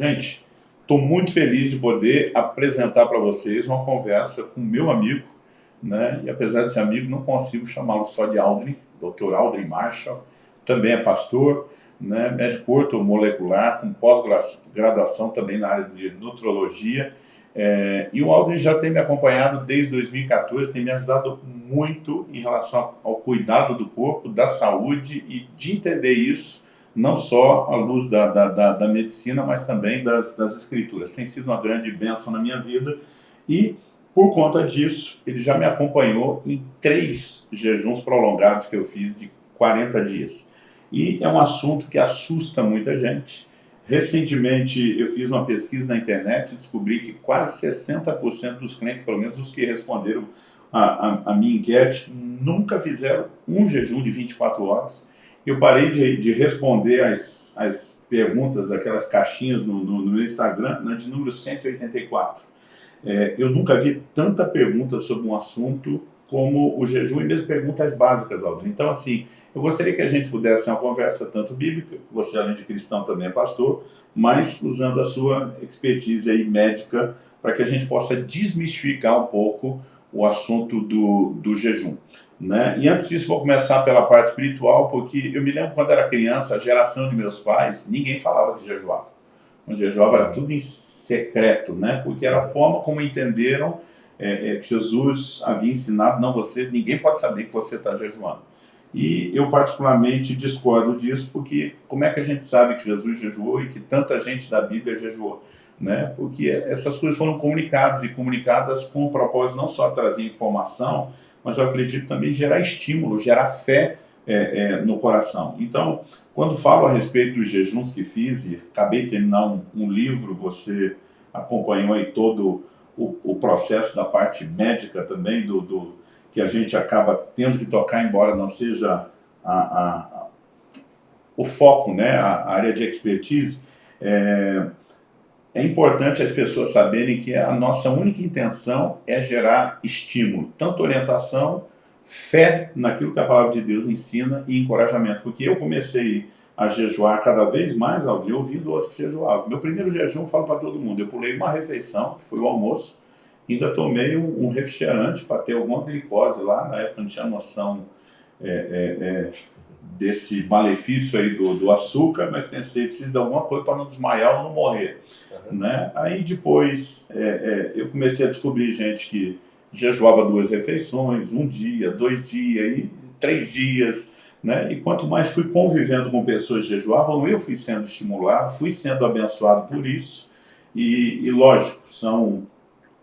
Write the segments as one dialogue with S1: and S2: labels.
S1: Gente, estou muito feliz de poder apresentar para vocês uma conversa com meu amigo, né? e apesar de ser amigo, não consigo chamá-lo só de Aldrin, Dr. Aldrin Marshall, também é pastor, né? médico ortomolecular, com pós-graduação também na área de nutrologia, é, e o Aldrin já tem me acompanhado desde 2014, tem me ajudado muito em relação ao cuidado do corpo, da saúde e de entender isso não só à luz da, da, da, da medicina, mas também das, das escrituras. Tem sido uma grande bênção na minha vida e, por conta disso, ele já me acompanhou em três jejuns prolongados que eu fiz de 40 dias. E é um assunto que assusta muita gente. Recentemente eu fiz uma pesquisa na internet e descobri que quase 60% dos clientes, pelo menos os que responderam a, a, a minha enquete, nunca fizeram um jejum de 24 horas eu parei de, de responder as, as perguntas, aquelas caixinhas no, no, no meu Instagram, na de número 184. É, eu nunca vi tanta pergunta sobre um assunto como o jejum e mesmo perguntas básicas, Aldo. Então, assim, eu gostaria que a gente pudesse ter uma conversa tanto bíblica, você além de cristão também é pastor, mas usando a sua expertise aí médica para que a gente possa desmistificar um pouco o assunto do, do jejum. Né? E antes disso, vou começar pela parte espiritual, porque eu me lembro quando era criança, a geração de meus pais, ninguém falava de jejuar. O jejuava era tudo em secreto, né? porque era a forma como entenderam é, é, que Jesus havia ensinado, não você, ninguém pode saber que você está jejuando. E eu particularmente discordo disso, porque como é que a gente sabe que Jesus jejuou e que tanta gente da Bíblia jejuou? Né? Porque essas coisas foram comunicadas e comunicadas com o propósito não só trazer informação, mas eu acredito também gerar estímulo, gerar fé é, é, no coração. Então, quando falo a respeito dos jejuns que fiz, e acabei de terminar um, um livro, você acompanhou aí todo o, o, processo da parte médica também, do, do, que a gente acaba tendo que tocar, embora não seja a, a, a, o foco, né, a, área de expertise, é, é importante as pessoas saberem que a nossa única intenção é gerar estímulo, tanto orientação, fé naquilo que a palavra de Deus ensina e encorajamento. Porque eu comecei a jejuar cada vez mais, alguém ouvindo outros que jejuavam. Meu primeiro jejum, eu falo para todo mundo, eu pulei uma refeição, que foi o almoço, ainda tomei um, refrigerante para ter alguma glicose lá, na época não tinha noção é, é, é, desse malefício aí do, do açúcar, mas pensei, preciso de alguma coisa para não desmaiar ou não morrer. Uhum. Né? Aí depois é, é, eu comecei a descobrir gente que jejuava duas refeições, um dia, dois dias, e três dias, né? E quanto mais fui convivendo com pessoas que jejuavam, eu fui sendo estimulado, fui sendo abençoado por isso. E, e lógico, são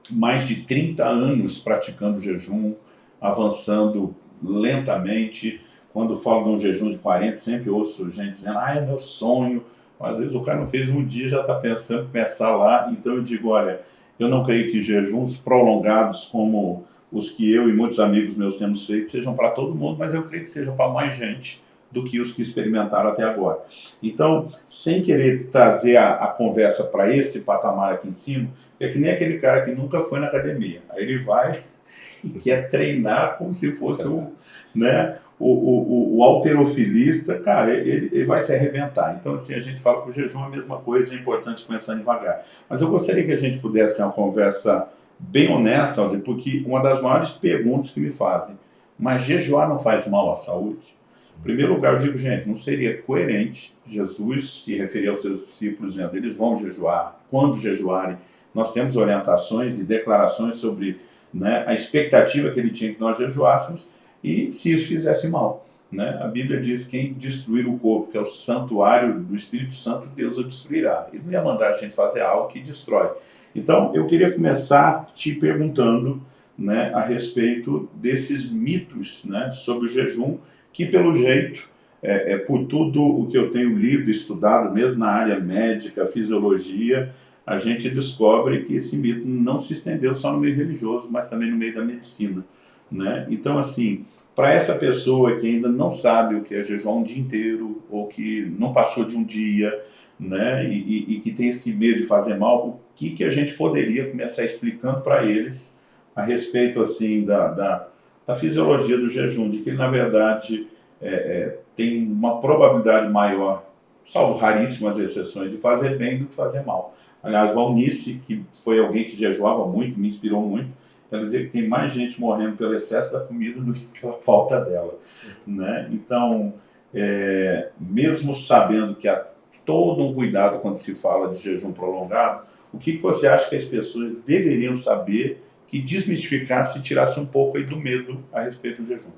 S1: mais de 30 anos praticando jejum, avançando lentamente, quando falo de um jejum de 40, sempre ouço gente dizendo, ah, é meu sonho. Às vezes o cara não fez um dia, já está pensando em começar lá. Então eu digo, olha, eu não creio que jejuns prolongados como os que eu e muitos amigos meus temos feito sejam para todo mundo, mas eu creio que sejam para mais gente do que os que experimentaram até agora. Então, sem querer trazer a, a conversa para esse patamar aqui em cima, é que nem aquele cara que nunca foi na academia. Aí ele vai e quer treinar como se fosse um, né, o, o, o alterofilista, cara, ele, ele vai se arrebentar. Então, assim, a gente fala que o jejum é a mesma coisa, é importante começar devagar. Mas eu gostaria que a gente pudesse ter uma conversa bem honesta, porque uma das maiores perguntas que me fazem, mas jejuar não faz mal à saúde? Em primeiro lugar, eu digo, gente, não seria coerente Jesus se referir aos seus discípulos dizendo, eles vão jejuar, quando jejuarem. Nós temos orientações e declarações sobre né, a expectativa que ele tinha que nós jejuássemos, e se isso fizesse mal. Né? A Bíblia diz que quem destruir o corpo, que é o santuário do Espírito Santo, Deus o destruirá. Ele não ia mandar a gente fazer algo que destrói. Então, eu queria começar te perguntando né, a respeito desses mitos né, sobre o jejum, que pelo jeito, é, é, por tudo o que eu tenho lido, estudado, mesmo na área médica, fisiologia, a gente descobre que esse mito não se estendeu só no meio religioso, mas também no meio da medicina. Né? Então, assim, para essa pessoa que ainda não sabe o que é jejuar um dia inteiro, ou que não passou de um dia, né, e, e, e que tem esse medo de fazer mal, o que, que a gente poderia começar explicando para eles a respeito, assim, da, da, da, fisiologia do jejum, de que ele, na verdade, é, é, tem uma probabilidade maior salvo raríssimas exceções, de fazer bem do que fazer mal. Aliás, Valnice, que foi alguém que jejuava muito, me inspirou muito, quer dizer que tem mais gente morrendo pelo excesso da comida do que pela falta dela. Né? Então, é, mesmo sabendo que há todo um cuidado quando se fala de jejum prolongado, o que, que você acha que as pessoas deveriam saber que desmistificasse e tirasse um pouco aí do medo a respeito do jejum?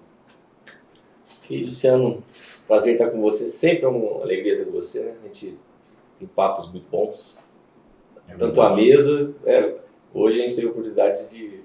S2: E, Luciano, prazer estar com você, sempre é uma alegria ter com você, né? A gente tem papos muito bons, é tanto à mesa, é, hoje a gente teve a oportunidade de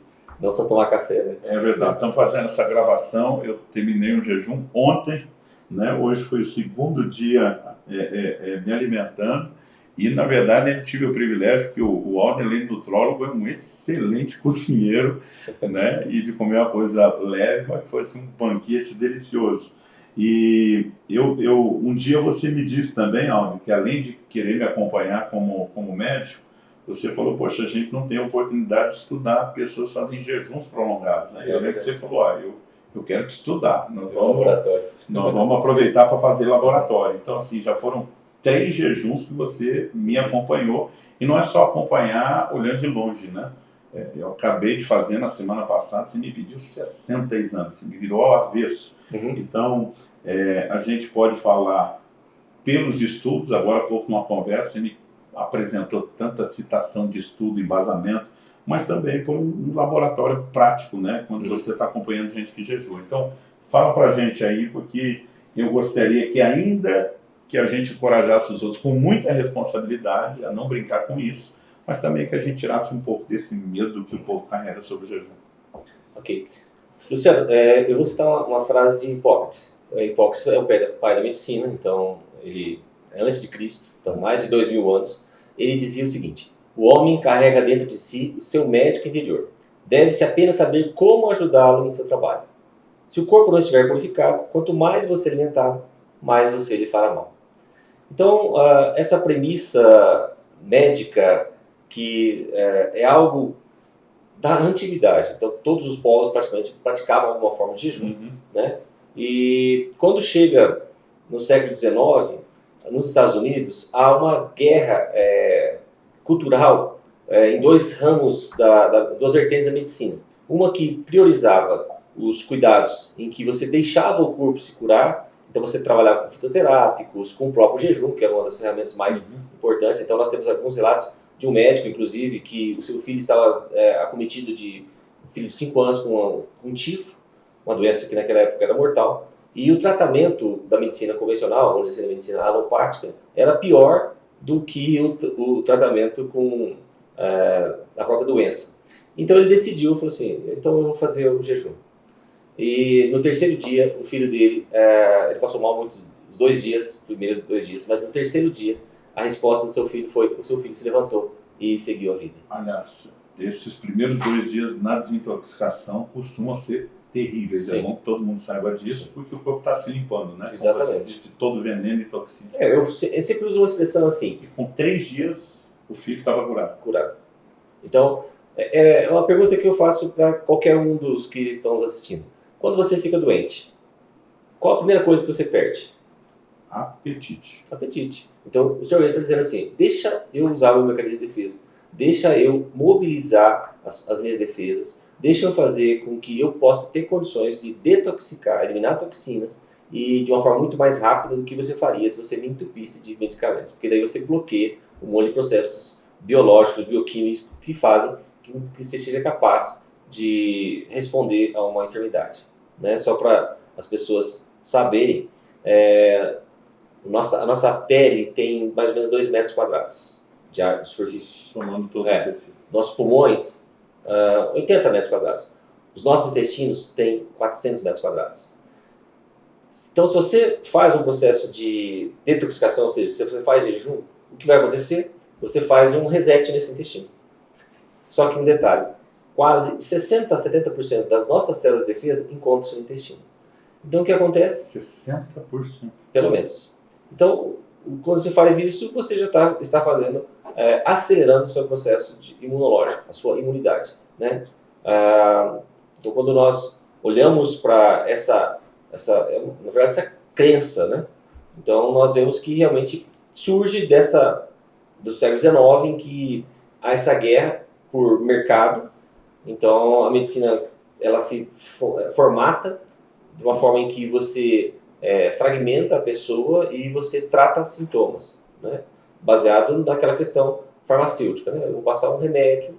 S2: não só tomar café, né?
S1: É verdade, estamos fazendo essa gravação, eu terminei um jejum ontem, né? hoje foi o segundo dia é, é, é me alimentando, e, na verdade, eu tive o privilégio que o, o além nutrólogo, é um excelente cozinheiro, né? E de comer uma coisa leve, mas foi assim, um banquete delicioso. E eu, eu, um dia você me disse também, Aldo, que além de querer me acompanhar como, como médico, você falou, poxa, a gente não tem oportunidade de estudar, pessoas fazem jejuns prolongados, né? eu lembro que você falou, ah, eu, eu quero te estudar, nós vamos, nós vamos aproveitar para fazer laboratório. Então, assim, já foram três jejuns que você me acompanhou, e não é só acompanhar olhando de longe, né? É, eu acabei de fazer na semana passada, você me pediu 60 exames, você me virou ao avesso. Uhum. Então, é, a gente pode falar pelos estudos, agora há pouco numa conversa, você me apresentou tanta citação de estudo, embasamento, mas também por um laboratório prático, né? Quando uhum. você está acompanhando gente que jejua. Então, fala para a gente aí, porque eu gostaria que ainda que a gente encorajasse os outros com muita responsabilidade a não brincar com isso, mas também que a gente tirasse um pouco desse medo que o povo carrega sobre o jejum.
S2: Ok. Luciano, é, eu vou citar uma, uma, frase de Hipócrates. É, Hipócrates é o pai da medicina, então ele é antes de Cristo, então mais de dois mil anos. Ele dizia o seguinte: o homem carrega dentro de si o seu médico interior. Deve-se apenas saber como ajudá-lo em seu trabalho. Se o corpo não estiver purificado, quanto mais você alimentar, mais você lhe fará mal. Então, uh, essa premissa médica que uh, é algo da antiguidade, então todos os povos praticamente praticavam alguma forma de jejum, uhum. né? E quando chega no século XIX, nos Estados Unidos, há uma guerra é, cultural é, em dois ramos, da, da, duas vertentes da medicina. Uma que priorizava os cuidados em que você deixava o corpo se curar então você trabalhar com fitoterápicos, com o próprio jejum, que é uma das ferramentas mais uhum. importantes. Então nós temos alguns relatos de um médico, inclusive, que o seu filho estava é, acometido de um filho de 5 anos com, um tifo, uma doença que naquela época era mortal. E o tratamento da medicina convencional, vamos dizer, da medicina alopática, era pior do que o, o tratamento com é, a própria doença. Então ele decidiu, falou assim, então eu vou fazer o jejum. E no terceiro dia, o filho dele, é, ele passou mal muitos dois dias, primeiros dois dias, mas no terceiro dia, a resposta do seu filho foi: o seu filho se levantou e seguiu a vida.
S1: Aliás, esses primeiros dois dias na desintoxicação costumam ser terríveis. Sim. É bom que todo mundo saiba disso, porque o corpo está se limpando, né?
S2: Exatamente.
S1: De, todo veneno e toxina.
S2: É, eu, eu, sempre uso uma expressão assim.
S1: E com três dias, o filho estava curado.
S2: Curado. Então, é, é uma pergunta que eu faço para qualquer um dos que estão nos assistindo. Quando você fica doente, qual a primeira coisa que você perde?
S1: Apetite.
S2: Apetite. Então, o senhor está dizendo assim, deixa eu usar o meu mecanismo de defesa, deixa eu mobilizar as, as minhas defesas, deixa eu fazer com que eu possa ter condições de detoxicar, eliminar toxinas e de uma forma muito mais rápida do que você faria se você me entupisse de medicamentos, porque daí você bloqueia um monte de processos biológicos, bioquímicos que fazem que você seja capaz de responder a uma enfermidade né? Só para as pessoas saberem, é, nossa, a nossa pele tem mais ou menos 2 metros quadrados de, de superfície.
S1: Somando todo
S2: é, Nossos pulmões, uh, ah, 80 metros quadrados. Os nossos intestinos têm 400 metros quadrados. Então, se você faz um processo de detoxicação, ou seja, se você faz jejum, o que vai acontecer? Você faz um reset nesse intestino. Só que um detalhe, quase 60% a 70% das nossas células de defesa encontram-se no intestino. Então o que acontece?
S1: 60%.
S2: Pelo menos. Então, quando você faz isso, você já tá, está fazendo, é, acelerando o seu processo imunológico, a sua imunidade. Né? Ah, então, quando nós olhamos para essa, essa, é, na verdade, essa crença, né? então nós vemos que realmente surge dessa do século XIX em que há essa guerra por mercado. Então a medicina ela se formata de uma forma em que você é, fragmenta a pessoa e você trata sintomas, né? baseado naquela questão farmacêutica. Né? Eu vou passar um remédio,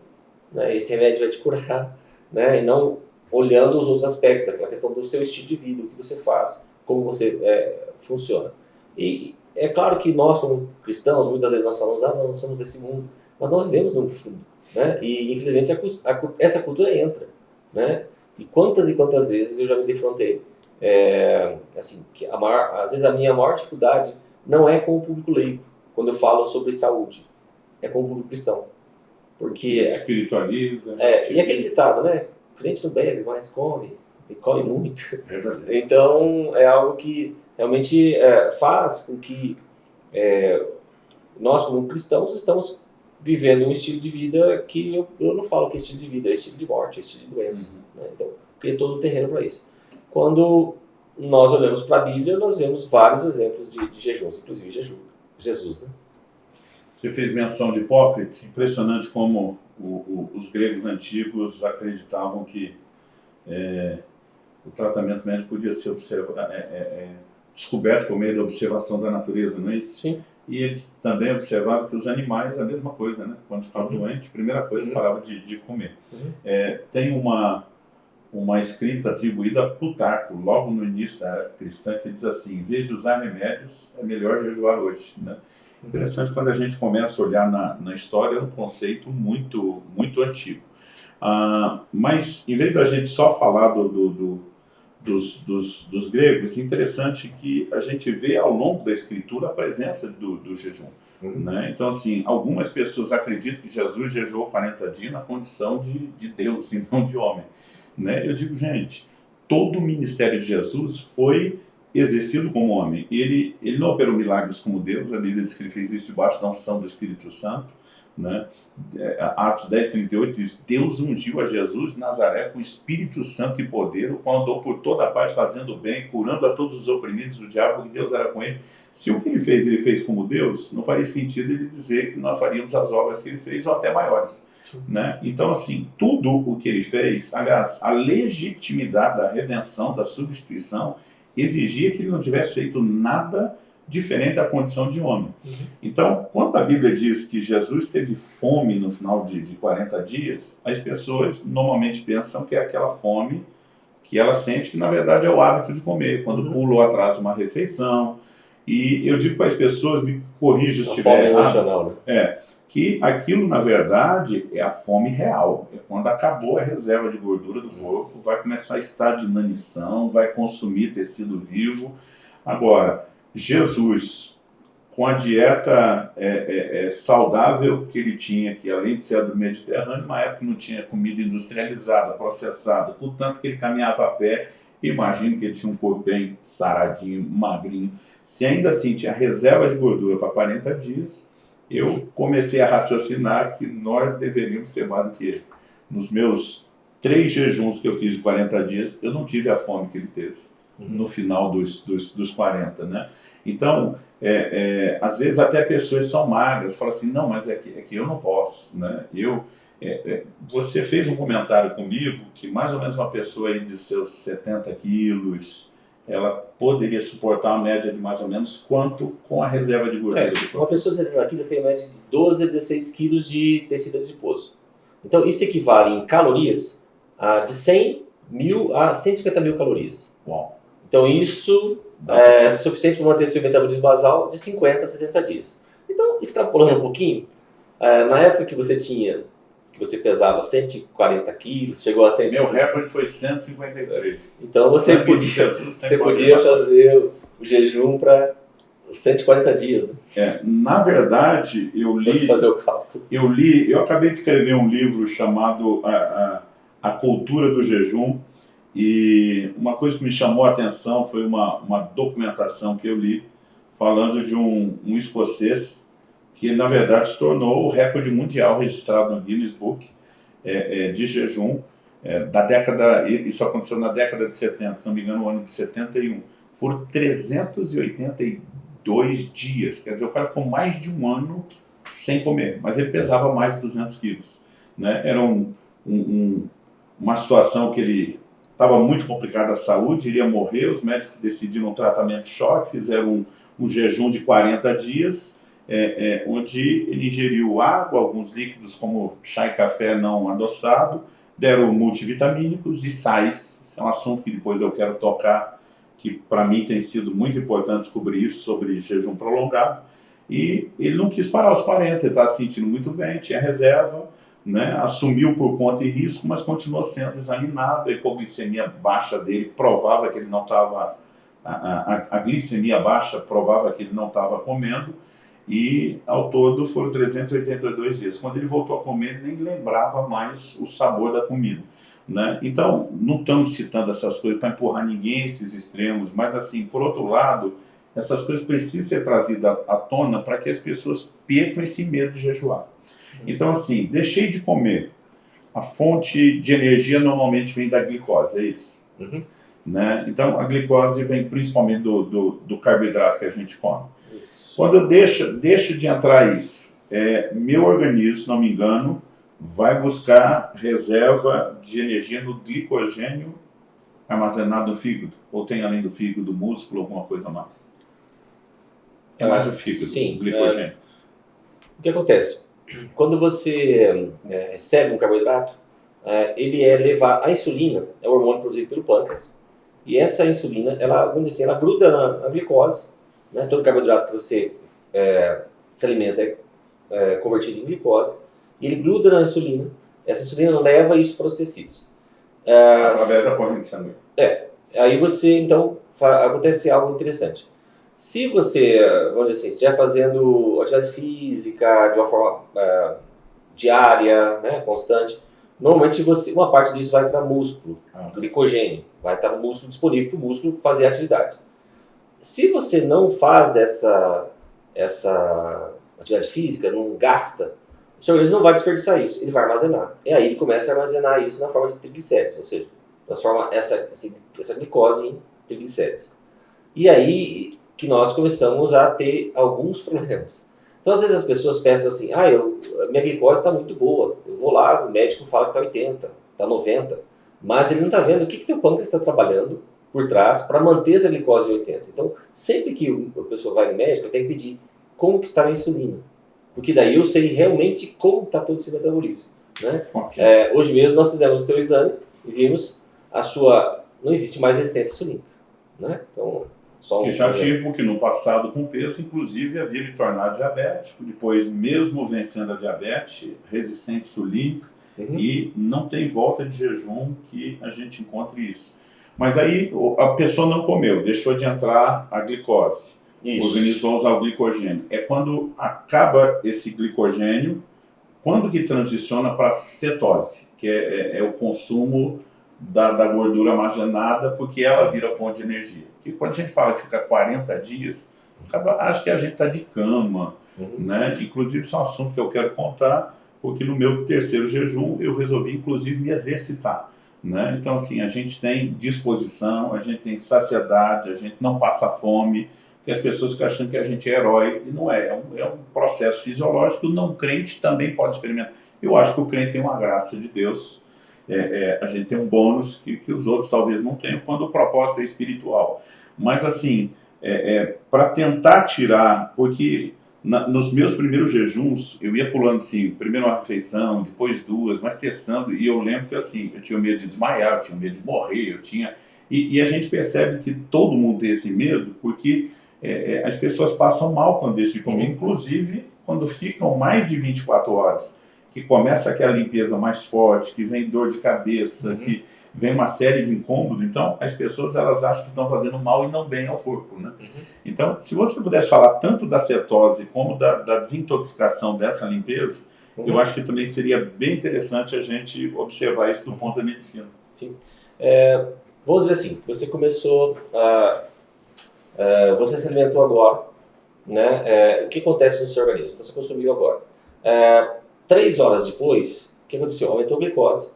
S2: né? esse remédio vai te curar, né? e não olhando os outros aspectos, aquela questão do seu estilo de vida, o que você faz, como você é, funciona. E é claro que nós, como cristãos, muitas vezes nós falamos, ah, nós não somos desse mundo, mas nós vivemos no fundo. Né? E, infelizmente, a, a, essa cultura entra. Né? E quantas e quantas vezes eu já me defrontei. É, assim, maior, às vezes a minha maior dificuldade não é com o público leigo, quando eu falo sobre saúde, é com o público cristão. Porque...
S1: Espiritualiza.
S2: É, e aquele ditado, né? O crente não bebe, mas come, e come muito. Então, é algo que realmente é, faz com que é, nós, como cristãos, estamos vivendo um estilo de vida que eu, eu não falo que é estilo de vida, é estilo de morte, é estilo de doença. Uhum. Né? Então, cria todo o terreno para isso. Quando nós olhamos para a Bíblia, nós vemos vários exemplos de, de jejuns, inclusive jejum, Jesus. Né?
S1: Você fez menção de Hipócrates, impressionante como o, o, os gregos antigos acreditavam que é, o tratamento médico podia ser observa, é, é, é, descoberto por meio da observação da natureza, não é isso?
S2: Sim.
S1: E eles também observavam que os animais, a mesma coisa, né? Quando ficavam uhum. doentes, a primeira coisa, uhum. parava de, de comer. Uhum. É, tem uma, uma escrita atribuída a Plutarco, logo no início da era cristã, que diz assim, em vez de usar remédios, é melhor jejuar hoje, né? Interessante quando a gente começa a olhar na, na história, é um conceito muito, muito antigo. Ah, mas, em vez da gente só falar do, do, do dos, dos, dos, gregos, é interessante que a gente vê ao longo da escritura a presença do, do jejum. Uhum. Né? Então, assim, algumas pessoas acreditam que Jesus jejuou 40 dias na condição de, de Deus e não de homem. Né? Eu digo, gente, todo o ministério de Jesus foi exercido como homem. Ele, ele não operou milagres como Deus, a Bíblia diz que ele fez isso debaixo da unção do Espírito Santo. Né? É, Atos 10, 38 diz, Deus ungiu a Jesus de Nazaré com Espírito Santo e poder, o qual andou por toda a parte fazendo bem, curando a todos os oprimidos do diabo, porque Deus era com ele. Se o que ele fez, ele fez como Deus, não faria sentido ele dizer que nós faríamos as obras que ele fez, ou até maiores. Né? Então, assim, tudo o que ele fez, aliás, a legitimidade da redenção, da substituição, exigia que ele não tivesse feito nada diferente da condição de homem. Uhum. Então, quando a Bíblia diz que Jesus teve fome no final de, de 40 dias, as pessoas normalmente pensam que é aquela fome que ela sente que, na verdade, é o hábito de comer, quando uhum. pula ou atrasa uma refeição. E eu digo para as pessoas, me corrija se estiver errado, né? é, que aquilo, na verdade, é a fome real. É quando acabou a reserva de gordura do corpo, vai começar a estar de inanição, vai consumir tecido vivo. Agora, Jesus, com a dieta é, é, é, saudável que ele tinha, que além de ser do Mediterrâneo, uma época não tinha comida industrializada, processada, portanto que ele caminhava a pé, imagino que ele tinha um corpo bem saradinho, magrinho. Se ainda assim tinha reserva de gordura para 40 dias, eu comecei a raciocinar que nós deveríamos ter mais do que ele. Nos meus três jejuns que eu fiz de 40 dias, eu não tive a fome que ele teve no final dos, dos, dos 40, né? Então, é, é, às vezes até pessoas são magras, falam assim, não, mas é que, é que eu não posso, né? Eu, é, é você fez um comentário comigo que mais ou menos uma pessoa aí de seus 70 quilos, ela poderia suportar uma média de mais ou menos quanto com a reserva de gordura?
S2: É, uma pessoa de 70 quilos tem uma média de 12 a 16 quilos de tecido adiposo. Então, isso equivale em calorias a de 100 mil a 150 mil calorias.
S1: Uau.
S2: Então isso é suficiente para manter seu metabolismo basal de 50 a 70 dias. Então, extrapolando um pouquinho, é, na época que você tinha, que você pesava 140 quilos, chegou a 100...
S1: Meu recorde foi 153.
S2: Então você podia, você podia fazer o jejum para 140 dias, né?
S1: É, na verdade, eu
S2: li... fazer o cálculo.
S1: Eu li, eu acabei de escrever um livro chamado A, a, a Cultura do Jejum, e uma coisa que me chamou a atenção foi uma, uma documentação que eu li falando de um, um escocês que, na verdade, se tornou o recorde mundial registrado no Guinness Book é, é, de jejum é, da década, isso aconteceu na década de 70, se não me engano, no ano de 71. Foram 382 dois dias. Quer dizer, o cara ficou mais de um ano sem comer, mas ele pesava mais de 200 quilos. Né? Era um, um, uma situação que ele estava muito complicada a saúde, iria morrer, os médicos decidiram um tratamento de choque, fizeram um, um jejum de 40 dias, é, é, onde ele ingeriu água, alguns líquidos como chá e café não adoçado, deram multivitamínicos e sais. Esse é um assunto que depois eu quero tocar, que para mim tem sido muito importante descobrir isso sobre jejum prolongado. E ele não quis parar aos 40, ele estava se sentindo muito bem, tinha reserva, né, assumiu por conta e risco, mas continuou sendo examinado. A hipoglicemia baixa dele provava que ele não estava. A, a, a, glicemia baixa provava que ele não estava comendo. E ao todo foram 382 dias. Quando ele voltou a comer, nem lembrava mais o sabor da comida. Né? Então, não estamos citando essas coisas para empurrar ninguém esses extremos, mas assim, por outro lado, essas coisas precisam ser trazidas à tona para que as pessoas percam esse medo de jejuar. Então, assim, deixei de comer. A fonte de energia normalmente vem da glicose, é isso? Uhum. Né? Então, a glicose vem principalmente do, do, do carboidrato que a gente come. Quando eu deixo, deixo de entrar isso, é, meu organismo, se não me engano, vai buscar reserva de energia no glicogênio armazenado no fígado? Ou tem além do fígado, músculo, alguma coisa mais? É mais o fígado,
S2: Sim,
S1: o glicogênio. É...
S2: O que acontece? quando você é, recebe um carboidrato, é, ele é levado, a insulina é o hormônio produzido pelo pâncreas, e essa insulina, ela, vamos dizer assim, ela gruda na, na glicose, né? todo carboidrato que você é, se alimenta é, é, convertido em glicose, e ele gruda na insulina, essa insulina leva isso para os tecidos.
S1: É, Através da corrente sanguínea.
S2: É, aí você, então, acontece algo interessante. Se você, vamos dizer assim, estiver fazendo atividade física de uma forma uh, diária, né, constante, normalmente você, uma parte disso vai para músculo, ah. glicogênio, vai estar no músculo disponível para o músculo fazer atividade. Se você não faz essa, essa atividade física, não gasta, o seu organismo não vai desperdiçar isso, ele vai armazenar. E aí ele começa a armazenar isso na forma de triglicéridos, ou seja, transforma essa, essa glicose em triglicéridos. E aí que nós começamos a ter alguns problemas. Então, às vezes as pessoas pensam assim, ah, eu, minha glicose está muito boa, eu vou lá, o médico fala que está 80, está 90, mas ele não está vendo o que, que teu pâncreas está trabalhando por trás para manter essa glicose em 80. Então, sempre que a pessoa vai no médico, tem que pedir como que está a insulina, porque daí eu sei realmente como está todo esse metabolismo. Né? Okay. É, hoje mesmo nós fizemos o teu exame e vimos a sua... não existe mais resistência insulínica. Né? Então,
S1: só que já tive, porque no passado com peso, inclusive havia me tornado diabético, depois mesmo vencendo a diabetes, resistência insulínica, uhum. e não tem volta de jejum que a gente encontre isso. Mas aí a pessoa não comeu, deixou de entrar a glicose, isso. o organismo vai usar o glicogênio. É quando acaba esse glicogênio, quando que transiciona para cetose, que é, é, é o consumo da, da, gordura armazenada, porque ela vira fonte de energia. E quando a gente fala que fica 40 dias, acho que a gente está de cama, uhum. né? Inclusive, isso é um assunto que eu quero contar, porque no meu terceiro jejum eu resolvi, inclusive, me exercitar. Né? Então, assim, a gente tem disposição, a gente tem saciedade, a gente não passa fome, que as pessoas ficam achando que a gente é herói, e não é, é um, é um processo fisiológico, não crente também pode experimentar. Eu acho que o crente tem uma graça de Deus, é, é, a gente tem um bônus que, que os outros talvez não tenham, quando o propósito é espiritual. Mas assim, é, é para tentar tirar, porque na, nos meus primeiros jejuns, eu ia pulando assim, primeiro uma refeição, depois duas, mas testando, e eu lembro que assim, eu tinha medo de desmaiar, eu tinha medo de morrer, eu tinha... E, e a gente percebe que todo mundo tem esse medo, porque é, é as pessoas passam mal quando deixam de comer, uhum. inclusive quando ficam mais de 24 horas que começa aquela limpeza mais forte, que vem dor de cabeça, uhum. que vem uma série de incômodos, então as pessoas elas acham que estão fazendo mal e não bem ao corpo, né? Uhum. Então, se você pudesse falar tanto da cetose como da, da desintoxicação dessa limpeza, uhum. eu acho que também seria bem interessante a gente observar isso do ponto da medicina.
S2: Sim. É, vamos dizer assim, você começou a... você se alimentou agora, né? É, o que acontece no seu organismo? Então, você consumiu agora. É, Três horas depois, o que aconteceu? Aumentou a glicose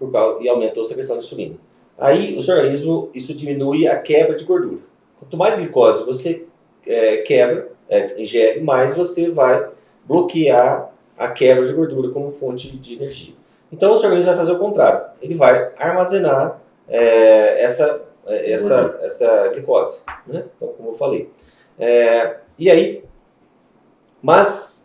S2: por causa, e aumentou a secreção de insulina. Aí, o seu organismo, isso diminui a quebra de gordura. Quanto mais glicose você é, quebra, é, ingere, mais você vai bloquear a quebra de gordura como fonte de energia. Então o seu organismo vai fazer o contrário, ele vai armazenar é, essa, é, essa, essa glicose, né? então como eu falei. É, e aí, mas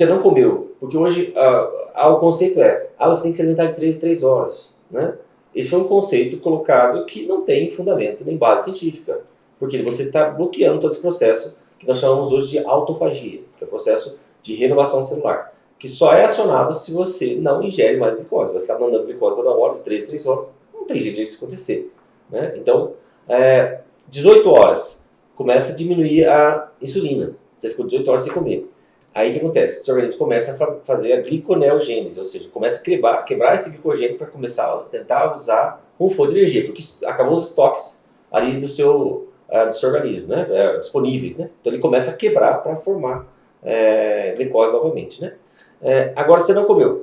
S2: você não comeu, porque hoje ah, ah, o conceito é, ah, você tem que se alimentar de 3 em 3 horas, né? Esse foi um conceito colocado que não tem fundamento nem base científica, porque você está bloqueando todo esse processo que nós chamamos hoje de autofagia, que é o processo de renovação celular, que só é acionado se você não ingere mais glicose. Você está mandando glicose toda hora, de 3 em 3 horas, não tem jeito disso acontecer. Né? Então, é, 18 horas, começa a diminuir a insulina. Você ficou 18 horas sem comer. Aí o que acontece? Seu organismo começa a fazer a gliconeogênese, ou seja, começa a quebrar, quebrar esse glicogênio para começar a tentar usar como fonte de energia, porque acabou os estoques ali do seu, uh, do seu organismo, né? Uh, disponíveis. Né? Então ele começa a quebrar para formar uh, glicose novamente. Né? É, agora você não comeu.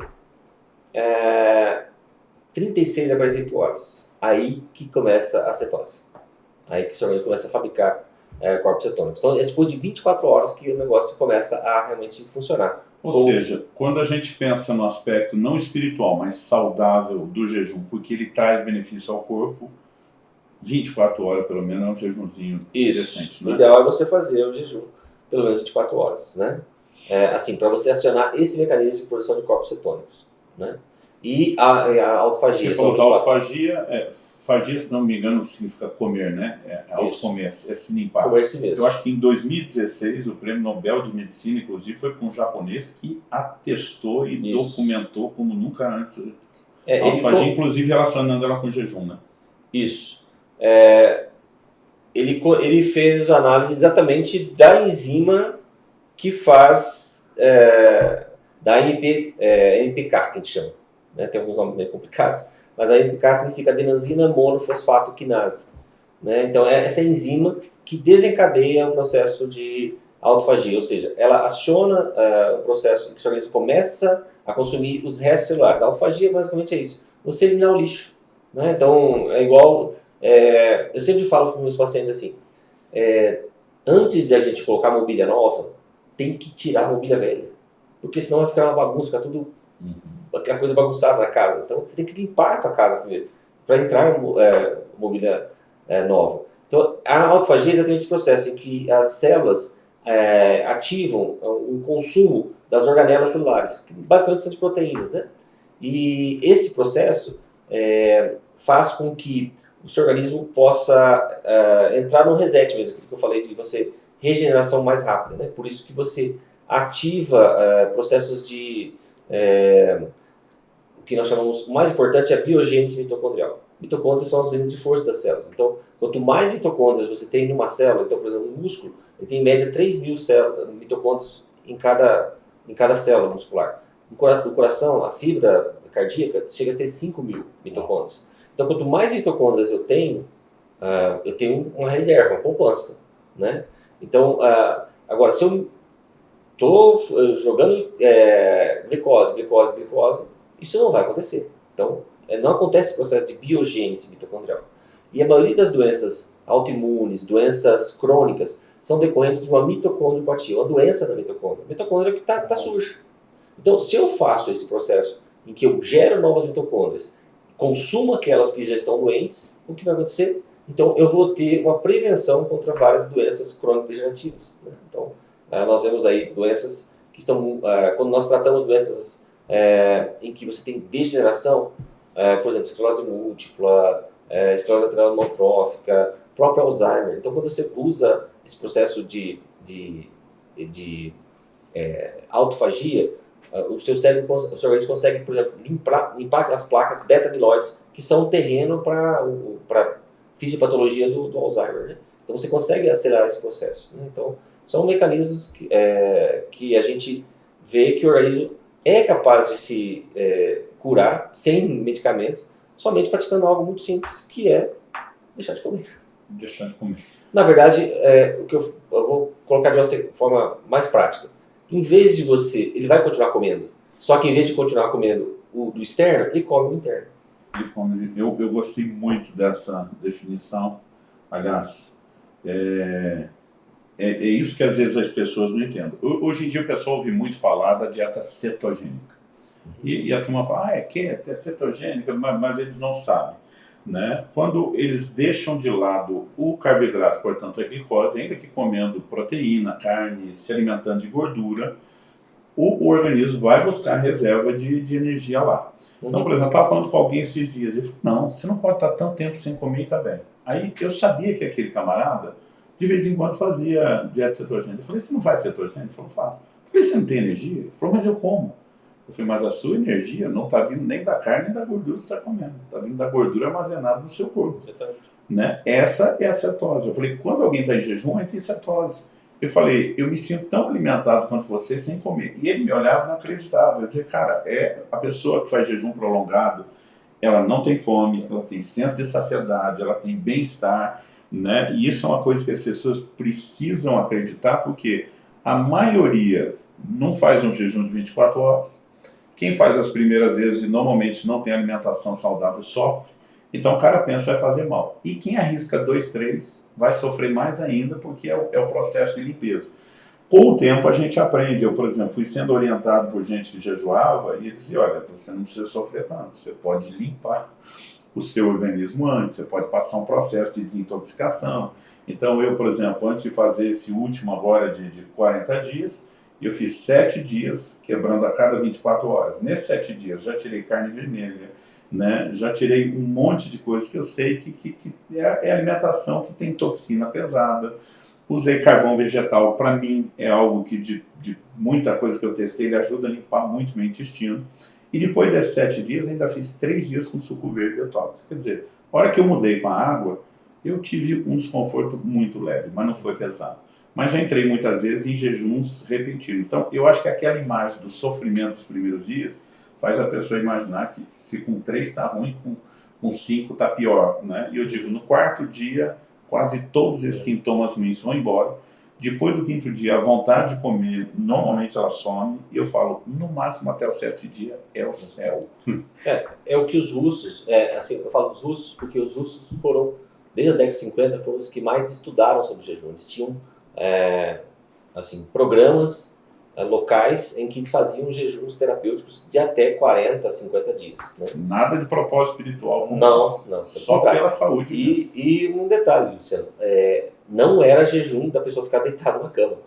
S2: 36 a 48 horas. Aí que começa a cetose. Aí que o seu organismo começa a fabricar é, corpos cetônicos. Então é depois de 24 horas que o negócio começa a realmente funcionar.
S1: Ou, seja, quando a gente pensa no aspecto não espiritual, mas saudável do jejum, porque ele traz benefício ao corpo, 24 horas pelo menos é um jejumzinho
S2: Isso.
S1: decente. Né?
S2: O ideal é você fazer o jejum pelo menos 24 horas, né? É, assim, para você acionar esse mecanismo de produção de corpos cetônicos, né? E a, a autofagia.
S1: Você falou da autofagia, é, fagia, se não me engano, significa comer, né? É, é autocomer, é se limpar.
S2: Comer si mesmo.
S1: Eu acho que em 2016 o prêmio Nobel de Medicina, inclusive, foi para um japonês que atestou e Isso. documentou como nunca antes. É, a autofagia, ele... inclusive relacionando ela com jejum, né?
S2: Isso. É, ele, ele fez análise exatamente da enzima que faz é, da MP, é, MPK, que a gente chama. Né? Tem alguns nomes meio complicados mas a MPK significa adenosina monofosfato quinase. Né? Então, é essa enzima que desencadeia o processo de autofagia, ou seja, ela aciona uh, o processo que o organismo começa a consumir os restos celulares. A autofagia basicamente é isso, você eliminar o lixo. Né? Então, é igual, é, eu sempre falo para meus pacientes assim, é, antes de a gente colocar mobília nova, tem que tirar a mobília velha, porque senão vai ficar uma bagunça, ficar tudo uhum aquela coisa bagunçada na casa. Então você tem que limpar a tua casa para entrar é, mobília é, nova. Então a autofagia é exatamente esse processo em que as células é, ativam o consumo das organelas celulares, que basicamente são de proteínas, né? E esse processo é, faz com que o seu organismo possa é, entrar no reset mesmo, que eu falei de você regeneração mais rápida, né? Por isso que você ativa é, processos de é, o que nós chamamos, o mais importante é a biogênese mitocondrial. Mitocôndrias são as unidades de força das células. Então, quanto mais mitocôndrias você tem numa célula, então, por exemplo, um músculo, ele tem em média 3 mil mitocôndrias em cada, em cada célula muscular. No coração, a fibra cardíaca chega a ter 5 mil mitocôndrias. Então, quanto mais mitocôndrias eu tenho, uh, eu tenho uma reserva, uma poupança. Né? Então, uh, agora, se eu estou eh, jogando é, glicose, glicose, glicose, isso não vai acontecer. Então, é, não acontece esse processo de biogênese mitocondrial. E a maioria das doenças autoimunes, doenças crônicas, são decorrentes de uma mitocondriopatia, uma doença da mitocôndria. A mitocôndria que está tá suja. Então, se eu faço esse processo em que eu gero novas mitocôndrias, consumo aquelas que já estão doentes, o que vai acontecer? Então, eu vou ter uma prevenção contra várias doenças crônico-degenerativas. Né? Então, ah, nós vemos aí doenças que estão, ah, quando nós tratamos doenças é, em que você tem degeneração, é, por exemplo, esclerose múltipla, é, esclerose lateral amotrófica, próprio Alzheimer. Então, quando você usa esse processo de, de, de autofagia, o seu cérebro, o seu organismo consegue, por exemplo, limpar, limpar aquelas placas beta-amiloides, que são um terreno para fisiopatologia do, do Alzheimer. Né? Então, você consegue acelerar esse processo. Né? Então, são mecanismos que, é, que a gente vê que o organismo é capaz de se é, curar sem medicamentos, somente praticando algo muito simples, que é deixar de comer.
S1: Deixar de comer.
S2: Na verdade, é, o que eu, eu, vou colocar de uma forma mais prática. Em vez de você, ele vai continuar comendo, só que em vez de continuar comendo o do externo, ele come o interno.
S1: Ele come, eu, eu gostei muito dessa definição. Aliás, é, é, é, isso que às vezes as pessoas não entendem. Hoje em dia o pessoal ouve muito falar da dieta cetogênica. E, e a turma fala, ah, é que é cetogênica, mas, mas eles não sabem. Né? Quando eles deixam de lado o carboidrato, portanto a glicose, ainda que comendo proteína, carne, se alimentando de gordura, o, o organismo vai buscar reserva de, de energia lá. Então, por exemplo, eu estava falando com alguém esses dias, ele falou, não, você não pode estar tanto tempo sem comer e tá bem. Aí eu sabia que aquele camarada, de vez em quando, fazia dieta cetogênica. Eu falei, você não faz cetogênica? Ele falou, faço. Eu falei, você não tem energia? Ele falou, mas eu como. Eu falei, mas a sua energia não está vindo nem da carne nem da gordura que você está comendo. Está vindo da gordura armazenada no seu corpo. Né? Essa é a cetose. Eu falei, quando alguém está em jejum, entra em cetose. Eu falei, eu me sinto tão alimentado quanto você sem comer. E ele me olhava e não acreditava. Eu dizia, cara, é a pessoa que faz jejum prolongado, ela não tem fome, ela tem senso de saciedade, ela tem bem-estar, né? E isso é uma coisa que as pessoas precisam acreditar, porque a maioria não faz um jejum de 24 horas, quem faz as primeiras vezes e normalmente não tem alimentação saudável sofre. Então o cara pensa vai fazer mal. E quem arrisca dois, três vai sofrer mais ainda porque é o, é o processo de limpeza. Com o tempo a gente aprende. Eu, por exemplo, fui sendo orientado por gente que jejuava e dizia, olha, você não precisa sofrer tanto, você pode limpar o seu organismo antes, você pode passar um processo de desintoxicação. Então eu, por exemplo, antes de fazer esse último agora de, de 40 dias, eu fiz sete dias, quebrando a cada 24 horas. Nesses sete dias, já tirei carne vermelha, né? já tirei um monte de coisas que eu sei que, que, que é, é alimentação que tem toxina pesada. Usei carvão vegetal, para mim é algo que de, de, muita coisa que eu testei, ele ajuda a limpar muito meu intestino. E depois desses sete dias, ainda fiz três dias com suco verde detox. Quer dizer, a hora que eu mudei para a água, eu tive um desconforto muito leve, mas não foi pesado mas já entrei muitas vezes em jejuns repetidos. Então, eu acho que aquela imagem do sofrimento dos primeiros dias faz a pessoa imaginar que se com três está ruim, com, com cinco está pior. Né? E eu digo, no quarto dia, quase todos esses sintomas ruins vão embora. Depois do quinto dia, a vontade de comer, normalmente ela some. E eu falo, no máximo até o sétimo dia, é o céu.
S2: É, é o que os russos, é, assim, eu falo dos russos, porque os russos foram, desde a década de 50, foram os que mais estudaram sobre jejum. Eles tinham é, assim, programas é, locais em que faziam jejuns terapêuticos de até 40, 50 dias. Né?
S1: Nada de propósito espiritual.
S2: Não, não.
S1: Só pela saúde.
S2: E, e, um detalhe, Luciano, é, não era jejum da pessoa ficar deitada na cama.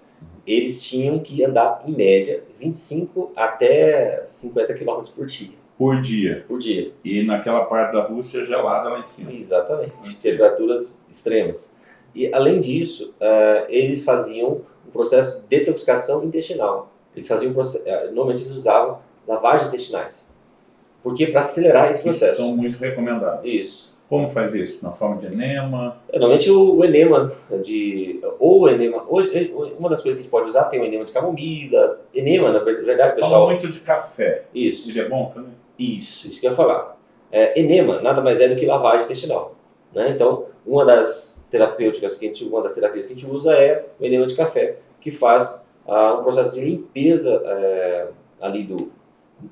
S2: Eles tinham que andar, em média, 25 até 50 quilômetros por dia.
S1: Por dia.
S2: Por dia.
S1: E naquela parte da Rússia gelada lá em cima.
S2: Exatamente. Temperaturas extremas. E, além disso, uh, eles faziam um processo de detoxicação intestinal. Eles faziam, uh, normalmente eles usavam lavagens intestinais. Porque para acelerar esse processo.
S1: são muito recomendados.
S2: Isso.
S1: Como faz isso? Na forma de enema?
S2: Normalmente o, o, enema de ou o enema, hoje uma das coisas que a gente pode usar tem o enema de camomila, enema na verdade, pessoal.
S1: Fala muito de café.
S2: Isso.
S1: Ele é bom também.
S2: Isso, isso que eu ia falar. É, enema nada mais é do que lavagem intestinal, né? Então, uma das terapêuticas que a gente, uma das terapias que a gente usa é o enema de café, que faz ah, um processo de limpeza é, ali do,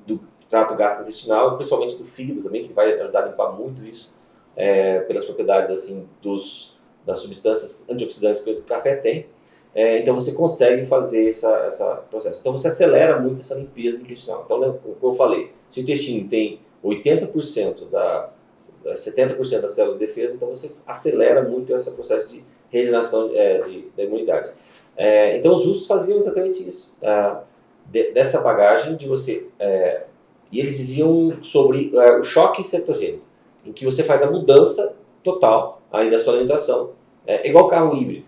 S2: do trato gastrointestinal, principalmente do fígado também, que vai ajudar a limpar muito isso, é, pelas propriedades assim dos das substâncias antioxidantes que o café tem. É, então você consegue fazer essa, essa processo. Então você acelera muito essa limpeza intestinal. Então, né, como eu falei, se o intestino tem 80% da 70% das células de defesa, então você acelera muito esse processo de regeneração é, de, da imunidade. É, então os russos faziam exatamente isso, ah, de, dessa bagagem de você, é, e eles diziam sobre é, o choque cetogênico, em que você faz a mudança total aí da sua alimentação, é igual carro híbrido.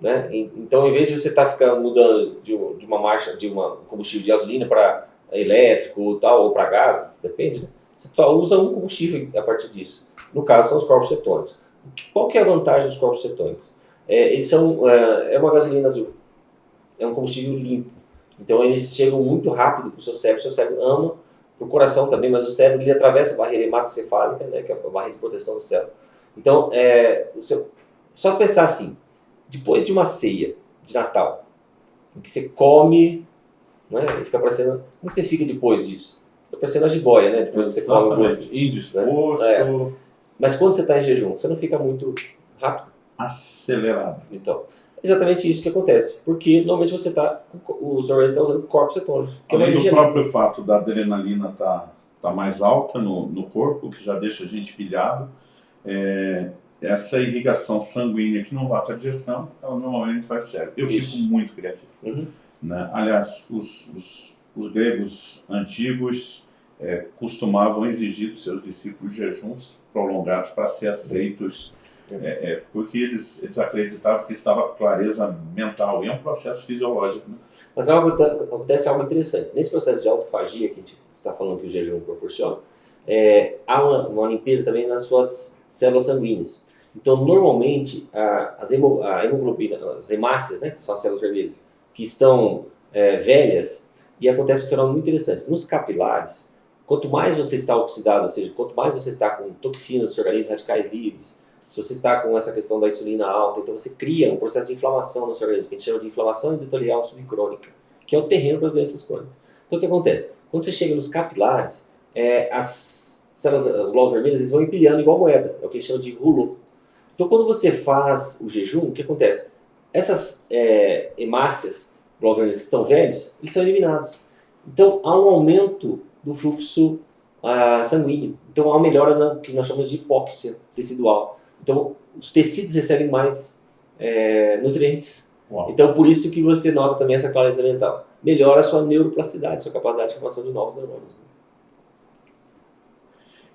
S2: Né? Então, em vez de você estar tá ficando mudando de, uma marcha, de uma combustível de gasolina para elétrico tal, ou para gás, depende, né? Você só usa um combustível a partir disso. No caso, são os corpos cetônicos. Qual que é a vantagem dos corpos cetônicos? É, eles são, é, é uma gasolina azul. É um combustível limpo. Então, eles chegam muito rápido para o seu cérebro. Seu cérebro ama, o coração também, mas o cérebro ele atravessa a barreira hematocefálica, né, que é a barreira de proteção do cérebro. Então, é, seu, só pensar assim, depois de uma ceia de Natal, em que você come, né, e fica parecendo... Como você fica depois disso? Tô parecendo a jiboia, né? Depois você come muito.
S1: Indisposto. Né? É.
S2: Mas quando você está em jejum, você não fica muito rápido?
S1: Acelerado.
S2: Então, exatamente isso que acontece. Porque normalmente você está, os organismos estão usando corpos cetônicos.
S1: Que Além é do próprio fato da adrenalina estar tá, tá mais alta no, no corpo, que já deixa a gente pilhado, é, essa irrigação sanguínea que não vai para a digestão, ela normalmente vai para o cérebro. Eu isso. fico muito criativo. Uhum. Né? Aliás, os, os, os gregos antigos é, costumavam exigir dos seus discípulos jejuns prolongados para ser aceitos é, é, porque eles, eles acreditavam que estava clareza mental, e é um processo fisiológico. Né?
S2: Mas algo, acontece algo interessante. Nesse processo de autofagia que a gente está falando que o jejum proporciona, é, há uma, uma, limpeza também nas suas células sanguíneas. Então, normalmente, a, as hemo, a hemoglobina, as hemácias, né, que são as células vermelhas, que estão é, velhas, e acontece um fenômeno muito interessante. Nos capilares, quanto mais você está oxidado, ou seja, quanto mais você está com toxinas do seu organismo, radicais livres, se você está com essa questão da insulina alta, então você cria um processo de inflamação no seu organismo, que a gente chama de inflamação endotelial subcrônica, que é o terreno para as doenças crônicas. Então o que acontece? Quando você chega nos capilares, é, as células, as glóbulas vermelhas, eles vão empilhando igual moeda, é o que a gente chama de rulo. Então quando você faz o jejum, o que acontece? Essas é, hemácias, glóbulos vermelhos que estão velhos, eles são eliminados. Então há um aumento do fluxo ah, sanguíneo. Então há uma melhora no que nós chamamos de hipóxia tecidual. Então, os tecidos recebem mais é, nutrientes. Uau. Então, por isso que você nota também essa clareza mental. Melhora a sua neuroplasticidade, sua capacidade de formação de novos neurônios.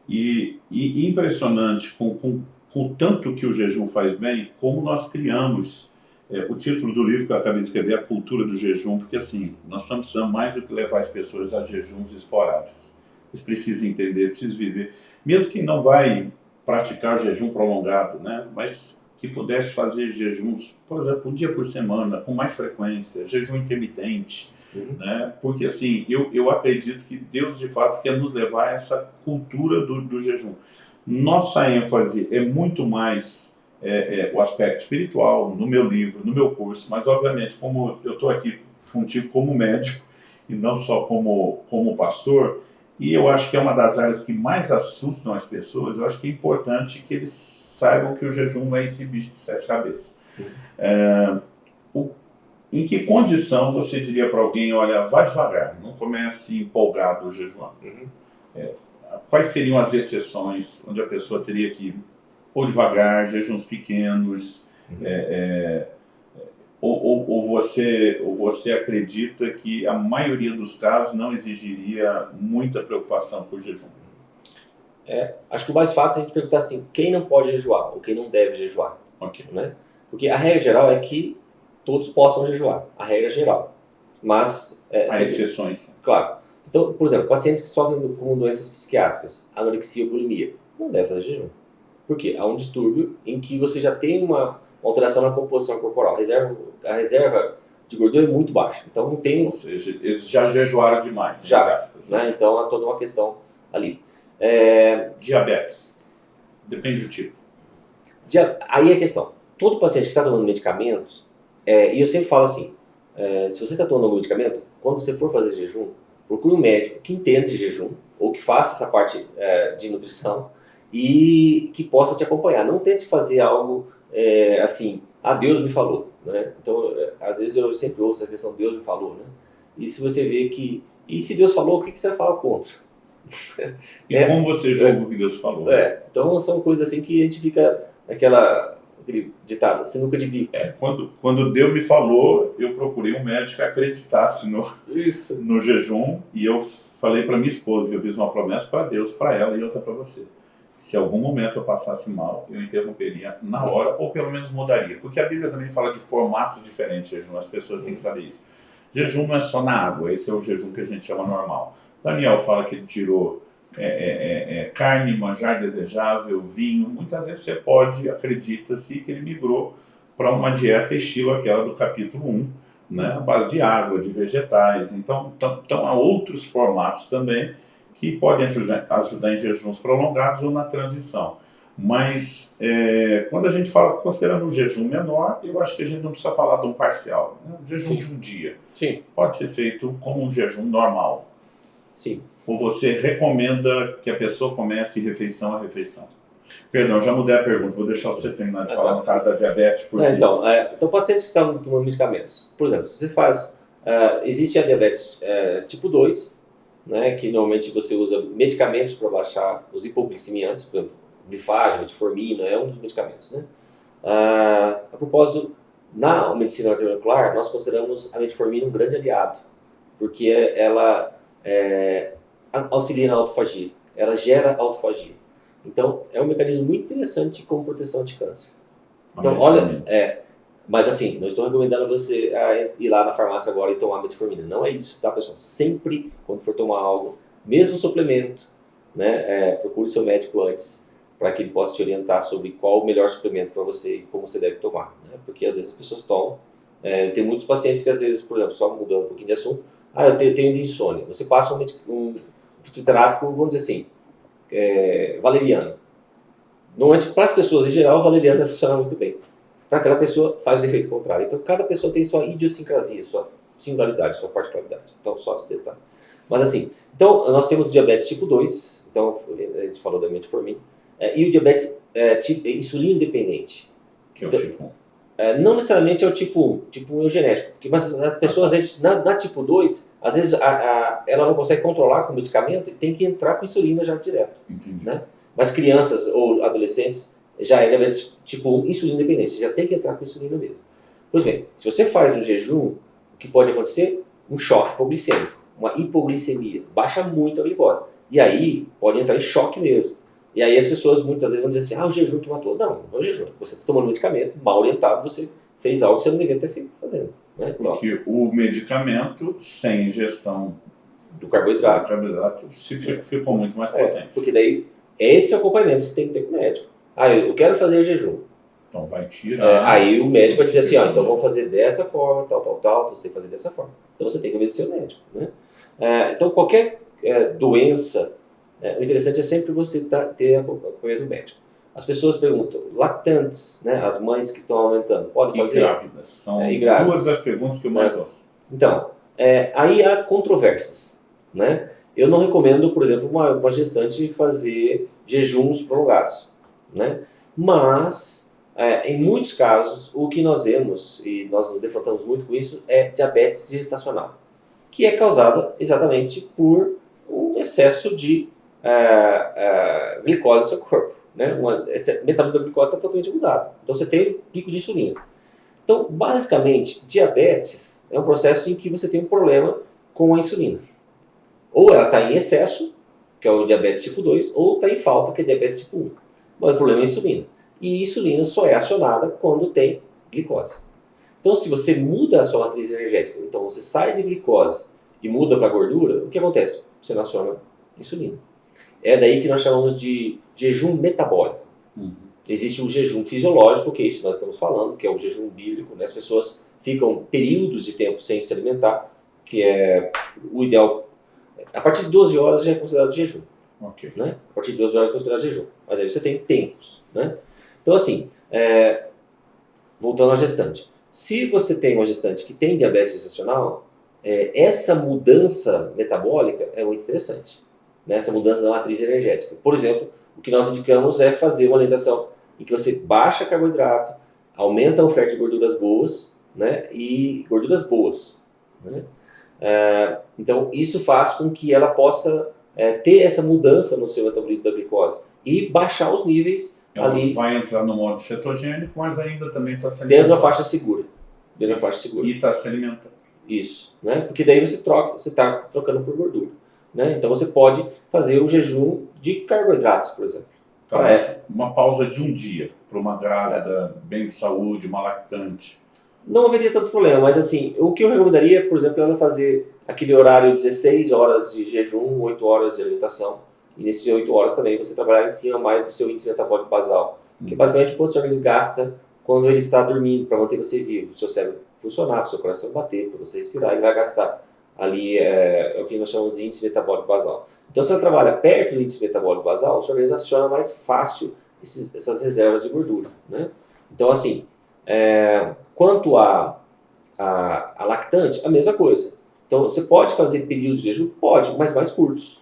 S1: E, e impressionante com, com, com o tanto que o jejum faz bem, como nós criamos é, o título do livro que eu acabei de escrever, A Cultura do Jejum, porque assim, nós estamos precisando mais do que levar as pessoas a jejuns esporádicos. Eles precisam entender, precisam viver. Mesmo quem não vai praticar jejum prolongado, né? mas que pudesse fazer jejuns, por exemplo, um dia por semana, com mais frequência, jejum intermitente, uhum. né? porque assim, eu, eu acredito que Deus de fato quer nos levar a essa cultura do, do jejum. Nossa ênfase é muito mais é, é, o aspecto espiritual, no meu livro, no meu curso, mas obviamente, como eu estou aqui contigo como médico e não só como, como pastor, e eu acho que é uma das áreas que mais assustam as pessoas. Eu acho que é importante que eles saibam que o jejum é esse bicho de sete cabeças. É, o, em que condição você diria para alguém, olha, vá devagar, não comece empolgado o jejum? Uhum. É, quais seriam as exceções onde a pessoa teria que ou devagar, jejuns pequenos, uhum. é, é ou, ou, ou, você, ou você acredita que a maioria dos casos não exigiria muita preocupação com o jejum?
S2: É, acho que o mais fácil é a gente perguntar assim, quem não pode jejuar ou quem não deve jejuar? Okay. Né? Porque a regra geral é que todos possam jejuar, a regra geral. Mas...
S1: É, Há exceções.
S2: Claro. Então, por exemplo, pacientes que sofrem com doenças psiquiátricas, anorexia ou bulimia, não devem fazer jejum. Por quê? Há um distúrbio em que você já tem uma alteração na composição corporal. Reserva, a reserva de gordura é muito baixa. Então não tem.
S1: Ou seja, eles já jejuaram demais.
S2: Já. Né? Então há toda uma questão ali. É...
S1: Diabetes. Depende do tipo.
S2: Dia... Aí é a questão. Todo paciente que está tomando medicamentos, é... e eu sempre falo assim: é... se você está tomando algum medicamento, quando você for fazer jejum, procure um médico que entenda de jejum, ou que faça essa parte é, de nutrição, e que possa te acompanhar. Não tente fazer algo é, assim, ah, Deus me falou, né? Então, é, às vezes eu sempre ouço a questão Deus me falou, né? E se você vê que, e se Deus falou, o que, que você vai falar contra?
S1: E é, como você julga o que Deus falou?
S2: É, então são coisas assim que a gente fica naquela aquele ditado, você nunca de
S1: É, quando, quando Deus me falou, eu procurei um médico que acreditasse no, Isso. no jejum e eu falei para minha esposa que eu fiz uma promessa para Deus, para ela e outra para você se algum momento eu passasse mal, eu interromperia na hora, ou pelo menos mudaria. Porque a Bíblia também fala de formatos diferentes de jejum, as pessoas têm que saber isso. Jejum não é só na água, esse é o jejum que a gente chama normal. Daniel fala que ele tirou é, é, é, é carne, manjar desejável, vinho. Muitas vezes você pode, acredita-se, que ele migrou para uma dieta estilo aquela do capítulo 1, né, base de água, de vegetais. Então, então há outros formatos também que podem ajudar, ajudar em jejuns prolongados ou na transição. Mas é, quando a gente fala, considerando um jejum menor, eu acho que a gente não precisa falar de um parcial. Né? Um jejum Sim. de um dia.
S2: Sim.
S1: Pode ser feito como um jejum normal.
S2: Sim.
S1: Ou você recomenda que a pessoa comece refeição a refeição? Perdão, já mudei a pergunta, vou deixar você terminar de falar no caso da diabetes.
S2: Porque... É, então, é, então, pacientes que estão tomando medicamentos, por exemplo, você faz, uh, existe a diabetes uh, tipo 2, né, que normalmente você usa medicamentos para baixar os hipoglicemiantes, por exemplo, glifagem, metformina, é um dos medicamentos. Né? Uh, a propósito, na medicina antimolecular, nós consideramos a metformina um grande aliado, porque ela é, auxilia na autofagia, ela gera autofagia. Então, é um mecanismo muito interessante como proteção de câncer. Então, olha, é, mas assim, não estou recomendando você ir lá na farmácia agora e tomar metformina. Não é isso, tá, pessoal? Sempre, quando for tomar algo, mesmo suplemento, né, é, procure seu médico antes, para que ele possa te orientar sobre qual o melhor suplemento para você e como você deve tomar. Né? Porque às vezes as pessoas tomam. É, tem muitos pacientes que às vezes, por exemplo, só mudando um pouquinho de assunto, ah, eu tenho, tenho insônia. Você passa um, um fitoterápico, vamos dizer assim, é, valeriano. Para as pessoas em geral, o valeriano vai funcionar muito bem. Para aquela pessoa, faz o efeito contrário. Então, cada pessoa tem sua idiosincrasia, sua singularidade, sua particularidade. Então, só esse detalhe. Mas assim, então, nós temos diabetes tipo 2, então, a gente falou da metformina, é, e o diabetes é, tipo, é, insulina independente.
S1: Que é o então, tipo 1.
S2: É, não necessariamente é o tipo 1, tipo 1 é o genético, porque, mas as pessoas, às vezes, na, na tipo 2, às vezes a, a, ela não consegue controlar com medicamento e tem que entrar com insulina já direto.
S1: Entendi.
S2: Né? Mas crianças ou adolescentes, já é diabetes tipo 1, insulina independente, você já tem que entrar com insulina mesmo. Pois bem, se você faz um jejum, o que pode acontecer? Um choque hipoglicêmico, uma hipoglicemia, baixa muito a glicose. E aí pode entrar em choque mesmo. E aí as pessoas muitas vezes vão dizer assim, ah, o jejum que matou. Não, não é o jejum. Você está tomando medicamento, mal orientado, você fez algo que você não deveria ter feito fazendo. Né?
S1: Porque o medicamento, sem ingestão
S2: do carboidrato,
S1: do carboidrato ficou muito mais
S2: é,
S1: potente.
S2: Porque daí, esse é acompanhamento você tem que ter com o médico. Ah, eu quero fazer jejum.
S1: Então vai tirar. É,
S2: aí o médico vai dizer assim, ó, então vamos fazer dessa forma, tal, tal, tal, então você tem que fazer dessa forma. Então você tem que obedecer o médico. Né? É, então qualquer é, doença é, o interessante é sempre você tá, ter acompanhamento do médico. As pessoas perguntam, lactantes, né, as mães que estão aumentando, podem fazer?
S1: E grávidas. São é, duas das perguntas que eu mais gosto.
S2: Então, é, aí há controvérsias. Né? Eu não recomendo, por exemplo, uma, uma gestante fazer jejuns prolongados. Né? Mas, é, em muitos casos, o que nós vemos, e nós nos defrontamos muito com isso, é diabetes gestacional, que é causada exatamente por um excesso de é, é, glicose no seu corpo. Né? Uma, esse metabolismo da glicose está totalmente mudado. Então você tem um pico de insulina. Então, basicamente, diabetes é um processo em que você tem um problema com a insulina. Ou ela está em excesso, que é o diabetes tipo 2, ou está em falta, que é diabetes tipo 1. Mas o problema é a insulina. E a insulina só é acionada quando tem glicose. Então, se você muda a sua matriz energética, então você sai de glicose e muda para gordura, o que acontece? Você não aciona insulina. É daí que nós chamamos de jejum metabólico. Uhum. Existe o jejum fisiológico, que é isso que nós estamos falando, que é o jejum bíblico. Né? As pessoas ficam períodos de tempo sem se alimentar, que é o ideal. A partir de 12 horas já é considerado jejum.
S1: Okay.
S2: Né? A partir de 12 horas é considerado jejum. Mas aí você tem tempos. Né? Então, assim, é... voltando à gestante. Se você tem uma gestante que tem diabetes gestacional, é, essa mudança metabólica é muito interessante nessa mudança da matriz energética. Por exemplo, o que nós indicamos é fazer uma alimentação em que você baixa carboidrato, aumenta a oferta de gorduras boas, né, e gorduras boas. Né? É, então, isso faz com que ela possa é, ter essa mudança no seu metabolismo da glicose e baixar os níveis
S1: ela
S2: ali.
S1: vai entrar no modo cetogênico, mas ainda também está se
S2: alimentando. Dentro da faixa segura. Dentro da faixa segura.
S1: E está se alimentando.
S2: Isso, né? Porque daí você troca, você está trocando por gordura. Né? Então você pode fazer o jejum de carboidratos, por exemplo.
S1: Então, é. Uma pausa de um dia para uma grávida bem de saúde, uma lactante.
S2: Não haveria tanto problema, mas assim, o que eu recomendaria, por exemplo, é ela fazer aquele horário 16 horas de jejum, 8 horas de alimentação. E nesses 8 horas também você trabalhar em cima mais do seu índice metabólico basal. Que é basicamente quanto o seu organismo gasta quando ele está dormindo para manter você vivo, o seu cérebro funcionar, para o seu coração bater, para você respirar, ele vai gastar ali é, é, o que nós chamamos de índice metabólico basal. Então, se você trabalha perto do índice metabólico basal, o seu organismo aciona mais fácil esses, essas reservas de gordura. Né? Então, assim, é, quanto a, a, a, lactante, a mesma coisa. Então, você pode fazer períodos de jejum? Pode, mas mais curtos.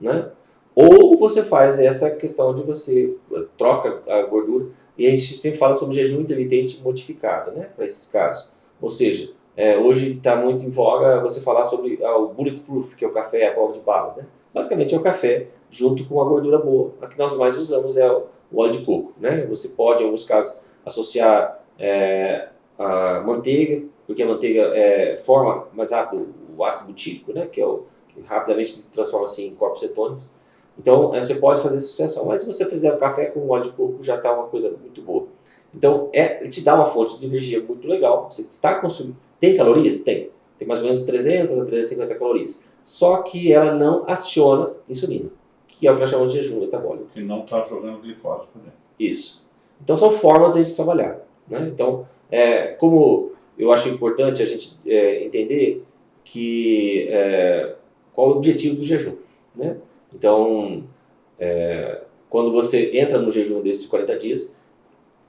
S2: Né? Ou você faz essa questão de você eh, troca a gordura, e a gente sempre fala sobre jejum intermitente modificado, né, para esses casos. Ou seja, é, hoje está muito em voga você falar sobre ah, o bulletproof, que é o café à prova de balas, né? Basicamente é o café junto com a gordura boa. A que nós mais usamos é o óleo de coco, né? Você pode, em alguns casos, associar é, a manteiga, porque a manteiga é, forma mais rápido o ácido butírico, né? Que é o que rapidamente transforma-se em corpos cetônicos. Então, é, você pode fazer associação, mas se você fizer o café com óleo de coco, já está uma coisa muito boa. Então, é, te dá uma fonte de energia muito legal. Você está consumindo. Tem calorias? Tem. Tem mais ou menos 300 a 350 calorias. Só que ela não aciona insulina, que é o que nós chamamos de jejum metabólico.
S1: Que não está jogando glicose por dentro.
S2: Isso. Então, são formas de a gente trabalhar. Né? Então, é, como eu acho importante a gente é, entender que é, qual é o objetivo do jejum. Né? Então, é, quando você entra no jejum desses 40 dias,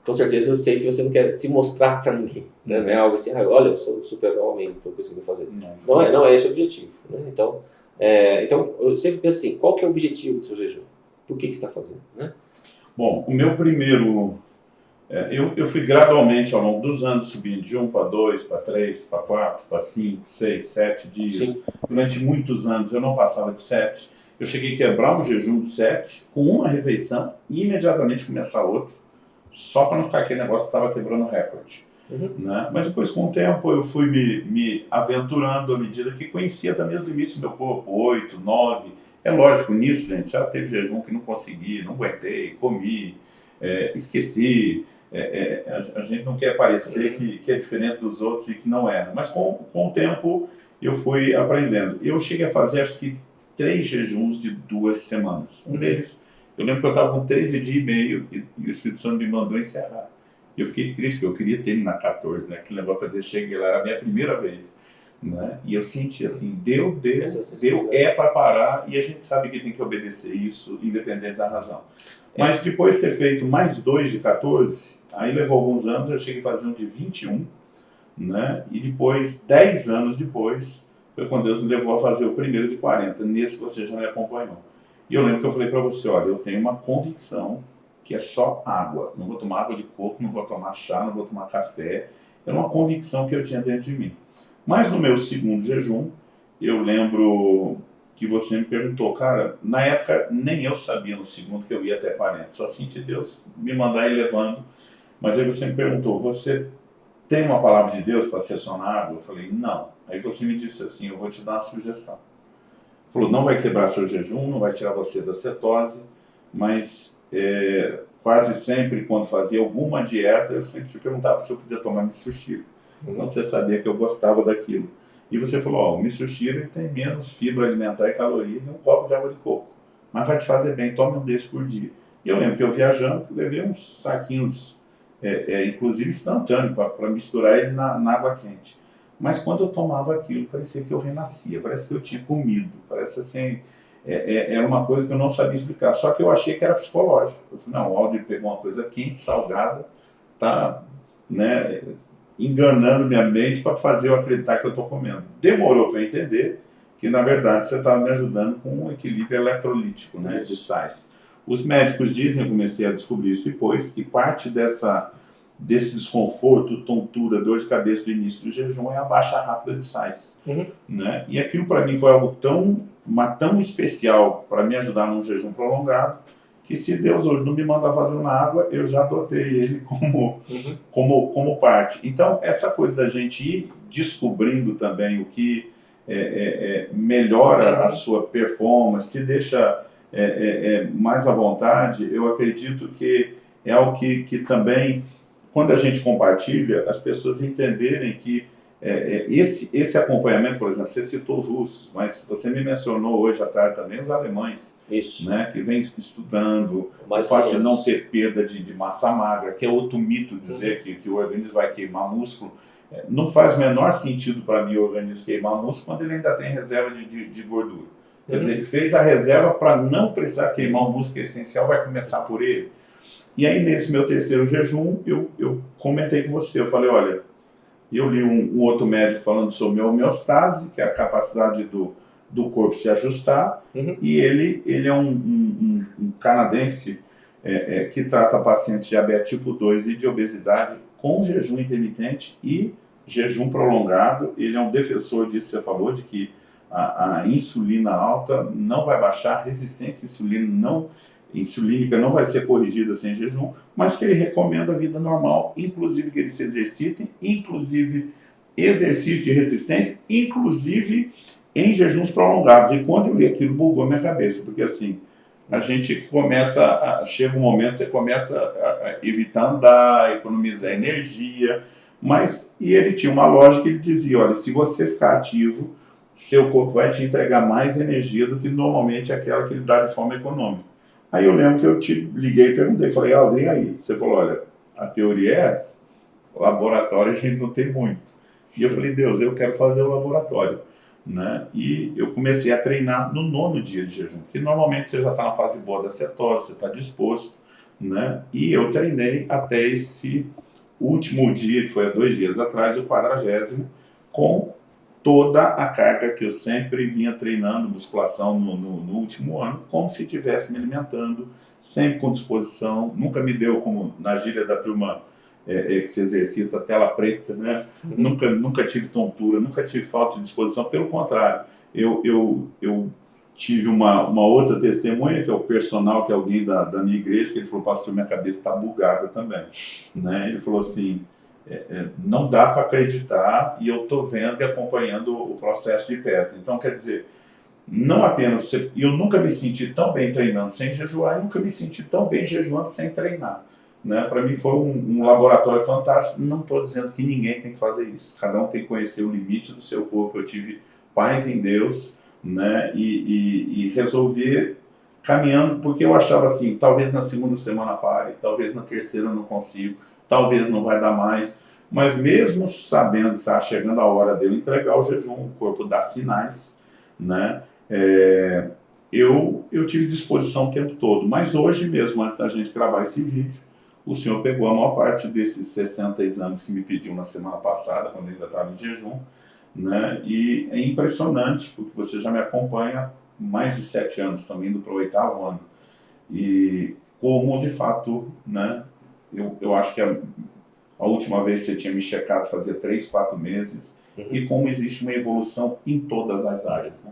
S2: com certeza eu sei que você não quer se mostrar para ninguém, né? Não é algo assim, ah, olha, eu sou super homem, estou conseguindo fazer. Não. não, é, não é esse o objetivo. Né? Então, é, então, eu sempre penso assim, qual que é o objetivo do seu jejum? Por que, que você está fazendo? Né?
S1: Bom, o meu primeiro... É, eu, eu fui gradualmente, ao longo dos anos, subindo de 1 para 2, para 3, para 4, para 5, 6, 7 dias. Sim. Durante muitos anos eu não passava de 7. Eu cheguei a quebrar um jejum de 7 com uma refeição e imediatamente começar outro só para não ficar aquele negócio que estava quebrando recorde. Uhum. Né? Mas depois, com o tempo, eu fui me, me aventurando à medida que conhecia também os limites do meu corpo, 8, 9. É lógico, nisso, gente, já teve jejum que não consegui, não aguentei, comi, é, esqueci. É, é, a, gente não quer parecer que, que, é diferente dos outros e que não é. Mas com, com o tempo eu fui aprendendo. Eu cheguei a fazer, acho que, três jejuns de duas semanas. Um uhum. deles eu lembro que eu estava com 13 dias e meio e, e o Espírito Santo me mandou encerrar. E eu fiquei triste, porque eu queria terminar 14, né? Que levou para dizer, cheguei lá, era a minha primeira vez. Né? E eu senti assim, deu, deu, deu, é para parar e a gente sabe que tem que obedecer isso, independente da razão. É. Mas depois de ter feito mais dois de 14, aí levou alguns anos, eu cheguei a fazer um de 21, né? E depois, 10 anos depois, foi quando Deus me levou a fazer o primeiro de 40. Nesse você já me acompanhou. E eu lembro que eu falei para você, olha, eu tenho uma convicção que é só água. Não vou tomar água de coco, não vou tomar chá, não vou tomar café. Era uma convicção que eu tinha dentro de mim. Mas no meu segundo jejum, eu lembro que você me perguntou, cara, na época nem eu sabia no segundo que eu ia até 40, só senti Deus me mandar ir levando. Mas aí você me perguntou, você tem uma palavra de Deus para ser água? Eu falei, não. Aí você me disse assim, eu vou te dar uma sugestão. Falou, não vai quebrar seu jejum, não vai tirar você da cetose, mas é, quase sempre quando fazia alguma dieta, eu sempre te perguntava se eu podia tomar misoshiro. Uhum. Então você sabia que eu gostava daquilo. E você falou, ó, o misoshiro tem menos fibra alimentar e caloria que um copo de água de coco. Mas vai te fazer bem, tome um desses por dia. E eu lembro que eu viajando, levei uns saquinhos, é, é, inclusive instantâneo, para misturar ele na, na água quente. Mas quando eu tomava aquilo, parecia que eu renascia, parece que eu tinha comido, parece assim, é, é, era uma coisa que eu não sabia explicar. Só que eu achei que era psicológico. Eu falei, não, o Aldir pegou uma coisa quente, salgada, tá né, enganando minha mente para fazer eu acreditar que eu estou comendo. Demorou para entender que, na verdade, você estava me ajudando com um equilíbrio eletrolítico né, de sais. Os médicos dizem, eu comecei a descobrir isso depois, que parte dessa desse desconforto, tontura, dor de cabeça do início do jejum é a baixa rápida de sais. Uhum. Né? E aquilo para mim foi algo tão, uma, tão especial para me ajudar num jejum prolongado, que se Deus hoje não me manda fazer na água, eu já adotei ele como, uhum. como, como parte. Então, essa coisa da gente ir descobrindo também o que é, é, é, melhora uhum. a sua performance, te deixa é, é, é, mais à vontade, eu acredito que é algo que, que também quando a gente compartilha, as pessoas entenderem que é, é, esse, esse acompanhamento, por exemplo, você citou os russos, mas você me mencionou hoje à tarde também os alemães,
S2: Isso.
S1: Né, que vem estudando o fato de não ter perda de, de, massa magra, que é outro mito dizer uhum. que, que o organismo vai queimar músculo. Não faz o menor sentido para mim o organismo queimar músculo quando ele ainda tem reserva de, de, de gordura. Quer dizer, ele fez a reserva para não precisar queimar o músculo essencial, vai começar por ele. E aí, nesse meu terceiro jejum, eu, eu comentei com você, eu falei, olha, eu li um, um outro médico falando sobre homeostase, que é a capacidade do, do corpo se ajustar, uhum. e ele, ele é um, um, um canadense é, é, que trata pacientes de diabetes tipo 2 e de obesidade com jejum intermitente e jejum prolongado. Ele é um defensor disso, você falou, de que a, a insulina alta não vai baixar, a resistência insulina não, insulínica não vai ser corrigida sem jejum, mas que ele recomenda a vida normal, inclusive que eles se exercitem, inclusive exercício de resistência, inclusive em jejuns prolongados. E quando eu li aquilo, bugou minha cabeça, porque assim, a gente começa, a, chega um momento, você começa a, a evitar andar, economizar energia, mas, e ele tinha uma lógica, ele dizia, olha, se você ficar ativo, seu corpo vai te entregar mais energia do que normalmente aquela que ele dá de forma econômica. Aí eu lembro que eu te liguei e perguntei, falei, Aldrin, aí? Você falou, olha, a teoria é essa, laboratório a gente não tem muito. E eu falei, Deus, eu quero fazer o laboratório. Né? E eu comecei a treinar no nono dia de jejum, que normalmente você já está na fase boa da cetose, você está disposto, né? E eu treinei até esse último dia, que foi há dois dias atrás, o quadragésimo, com toda a carga que eu sempre vinha treinando, musculação no, no, no último ano, como se estivesse me alimentando, sempre com disposição, nunca me deu, como na gíria da turma é, é, que se exercita tela preta, né? Uhum. Nunca, nunca tive tontura, nunca tive falta de disposição, pelo contrário, eu, eu, eu tive uma, uma outra testemunha, que é o personal, que é alguém da, da minha igreja, que ele falou, pastor, minha cabeça está bugada também, né? Ele falou assim, é, é, não dá para acreditar e eu estou vendo e acompanhando o processo de perto. Então, quer dizer, não apenas, eu nunca me senti tão bem treinando sem jejuar, e nunca me senti tão bem jejuando sem treinar. Né? Para mim foi um, um, laboratório fantástico. Não estou dizendo que ninguém tem que fazer isso. Cada um tem que conhecer o limite do seu corpo. Eu tive paz em Deus né? e, e, e resolver caminhando, porque eu achava assim, talvez na segunda semana pare, talvez na terceira não consigo, talvez não vai dar mais. Mas mesmo sabendo que está chegando a hora de eu entregar o jejum, o corpo dá sinais, né? É, eu, eu tive disposição o tempo todo. Mas hoje mesmo, antes da gente gravar esse vídeo, o senhor pegou a maior parte desses 60 exames que me pediu na semana passada, quando ainda estava em jejum, né? E é impressionante, porque você já me acompanha mais de sete anos, também indo para o oitavo ano. E como, de fato, né? Eu, eu acho que a, a última vez você tinha me checado fazia três, quatro meses, uhum. e como existe uma evolução em todas as áreas. Né?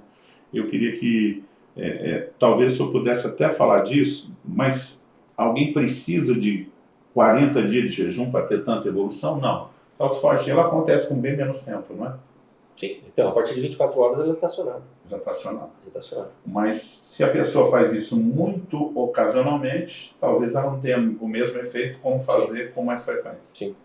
S1: Eu queria que, é, é, talvez eu pudesse até falar disso, mas alguém precisa de 40 dias de jejum para ter tanta evolução? Não. A autofagia ela acontece com bem menos tempo, não é?
S2: Sim. Então, a partir de 24 horas ela está acionada.
S1: Já está acionada.
S2: Já está acionada.
S1: Mas se a pessoa faz isso muito ocasionalmente, talvez ela não tenha o mesmo efeito como fazer Sim. com mais frequência.
S2: Sim.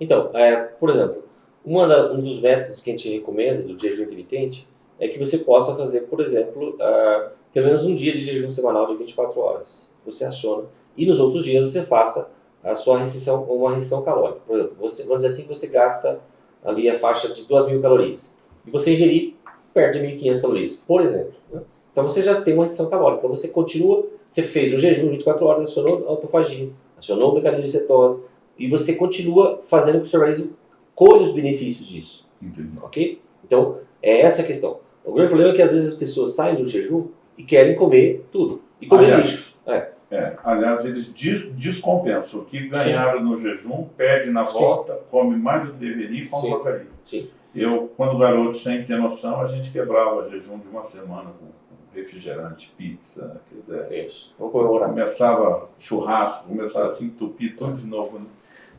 S2: Então, é, por exemplo, da, um dos métodos que a gente recomenda do jejum intermitente é que você possa fazer, por exemplo, uh, pelo menos um dia de jejum semanal de 24 horas. Você aciona. E nos outros dias você faça a sua restrição, uma restrição calórica. Por exemplo, você, vamos dizer assim que você gasta ali a faixa de 2.000 calorias. E você ingerir perto de 1.500 calorias, por exemplo. Né? Então você já tem uma restrição calórica. Então você continua, você fez o jejum 24 horas, acionou a autofagia, acionou o mecanismo de cetose, e você continua fazendo com que o seu organismo colhe os benefícios disso.
S1: Entendi.
S2: Ok? Então, é essa a questão. O grande problema é que às vezes as pessoas saem do jejum e querem comer tudo. E comer Aliás, lixo. É.
S1: É, aliás, eles descompensam. O que ganharam Sim. no jejum, perde na volta, Sim. come mais do que deveria e come Sim. porcaria.
S2: Sim.
S1: Eu, quando garoto, sem ter noção, a gente quebrava jejum de uma semana com refrigerante, pizza, quer dizer,
S2: Isso. Começava
S1: churrasco, começava a se entupir tudo de novo. Né?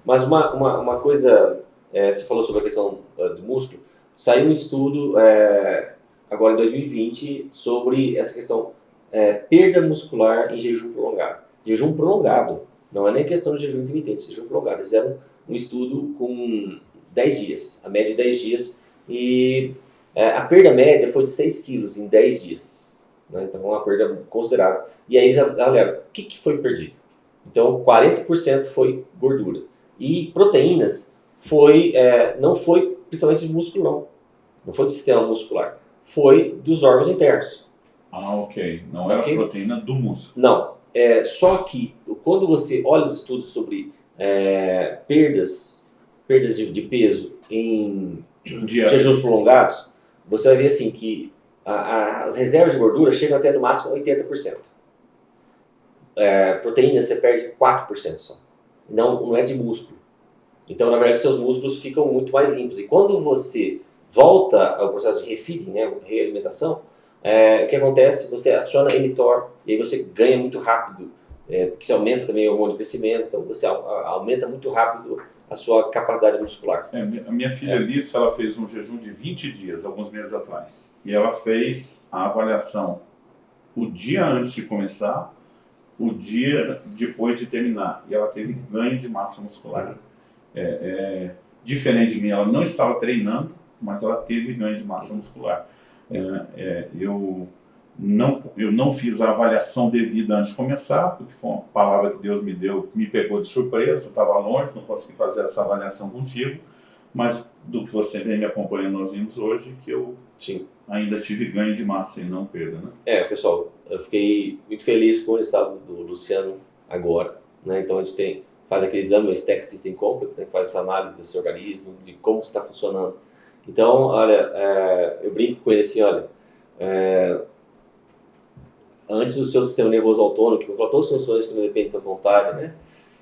S2: Mas uma, uma, uma coisa, é, você falou sobre a questão uh, do músculo, saiu um estudo é, agora em 2020 sobre essa questão é, perda muscular em jejum prolongado. Jejum prolongado, não é nem questão de jejum intermitente, jejum prolongado. Eles fizeram um estudo com 10 dias, a média de 10 dias, e é, a perda média foi de 6 quilos em 10 dias. Né? Então, uma perda considerável. E aí, galera, o que, que foi perdido? Então, 40% foi gordura. E proteínas foi, é, não foi principalmente de músculo, não. Não foi do sistema muscular. Foi dos órgãos internos.
S1: Ah, ok. Não era okay? proteína do músculo.
S2: Não. É, só que quando você olha os estudos sobre é, perdas, perdas de, de peso em jejuns prolongados, você vai ver assim que a, a, as reservas de gordura chegam até no máximo 80%. É, proteína você perde 4% só. Não, não é de músculo. Então, na verdade, seus músculos ficam muito mais limpos. E quando você volta ao processo de refeeding, né, realimentação, é, o que acontece? Você aciona mTOR e aí você ganha muito rápido, é, porque você aumenta também o hormônio de crescimento, então você aumenta muito rápido a sua capacidade muscular.
S1: É, a minha filha Alice, ela fez um jejum de 20 dias, alguns meses atrás. E ela fez a avaliação o dia antes de começar, o dia depois de terminar. E ela teve ganho de massa muscular. É, é, diferente de mim, ela não estava treinando, mas ela teve ganho de massa muscular. É, é, eu, não, eu não fiz a avaliação devida antes de começar, porque foi uma palavra que Deus me deu, me pegou de surpresa, estava longe, não consegui fazer essa avaliação contigo, mas do que você vem me acompanhando, nós vimos hoje, que eu Sim. ainda tive ganho de massa e não perda, né?
S2: É, pessoal, eu fiquei muito feliz com o resultado do Luciano agora, né? Então a gente tem, faz aquele exame, o Stack System Complex, né? faz essa análise do seu organismo, de como está funcionando. Então, olha, é, eu brinco com ele assim, olha, é, antes do seu sistema nervoso autônomo, que controla todas as funções que não dependem da vontade, né?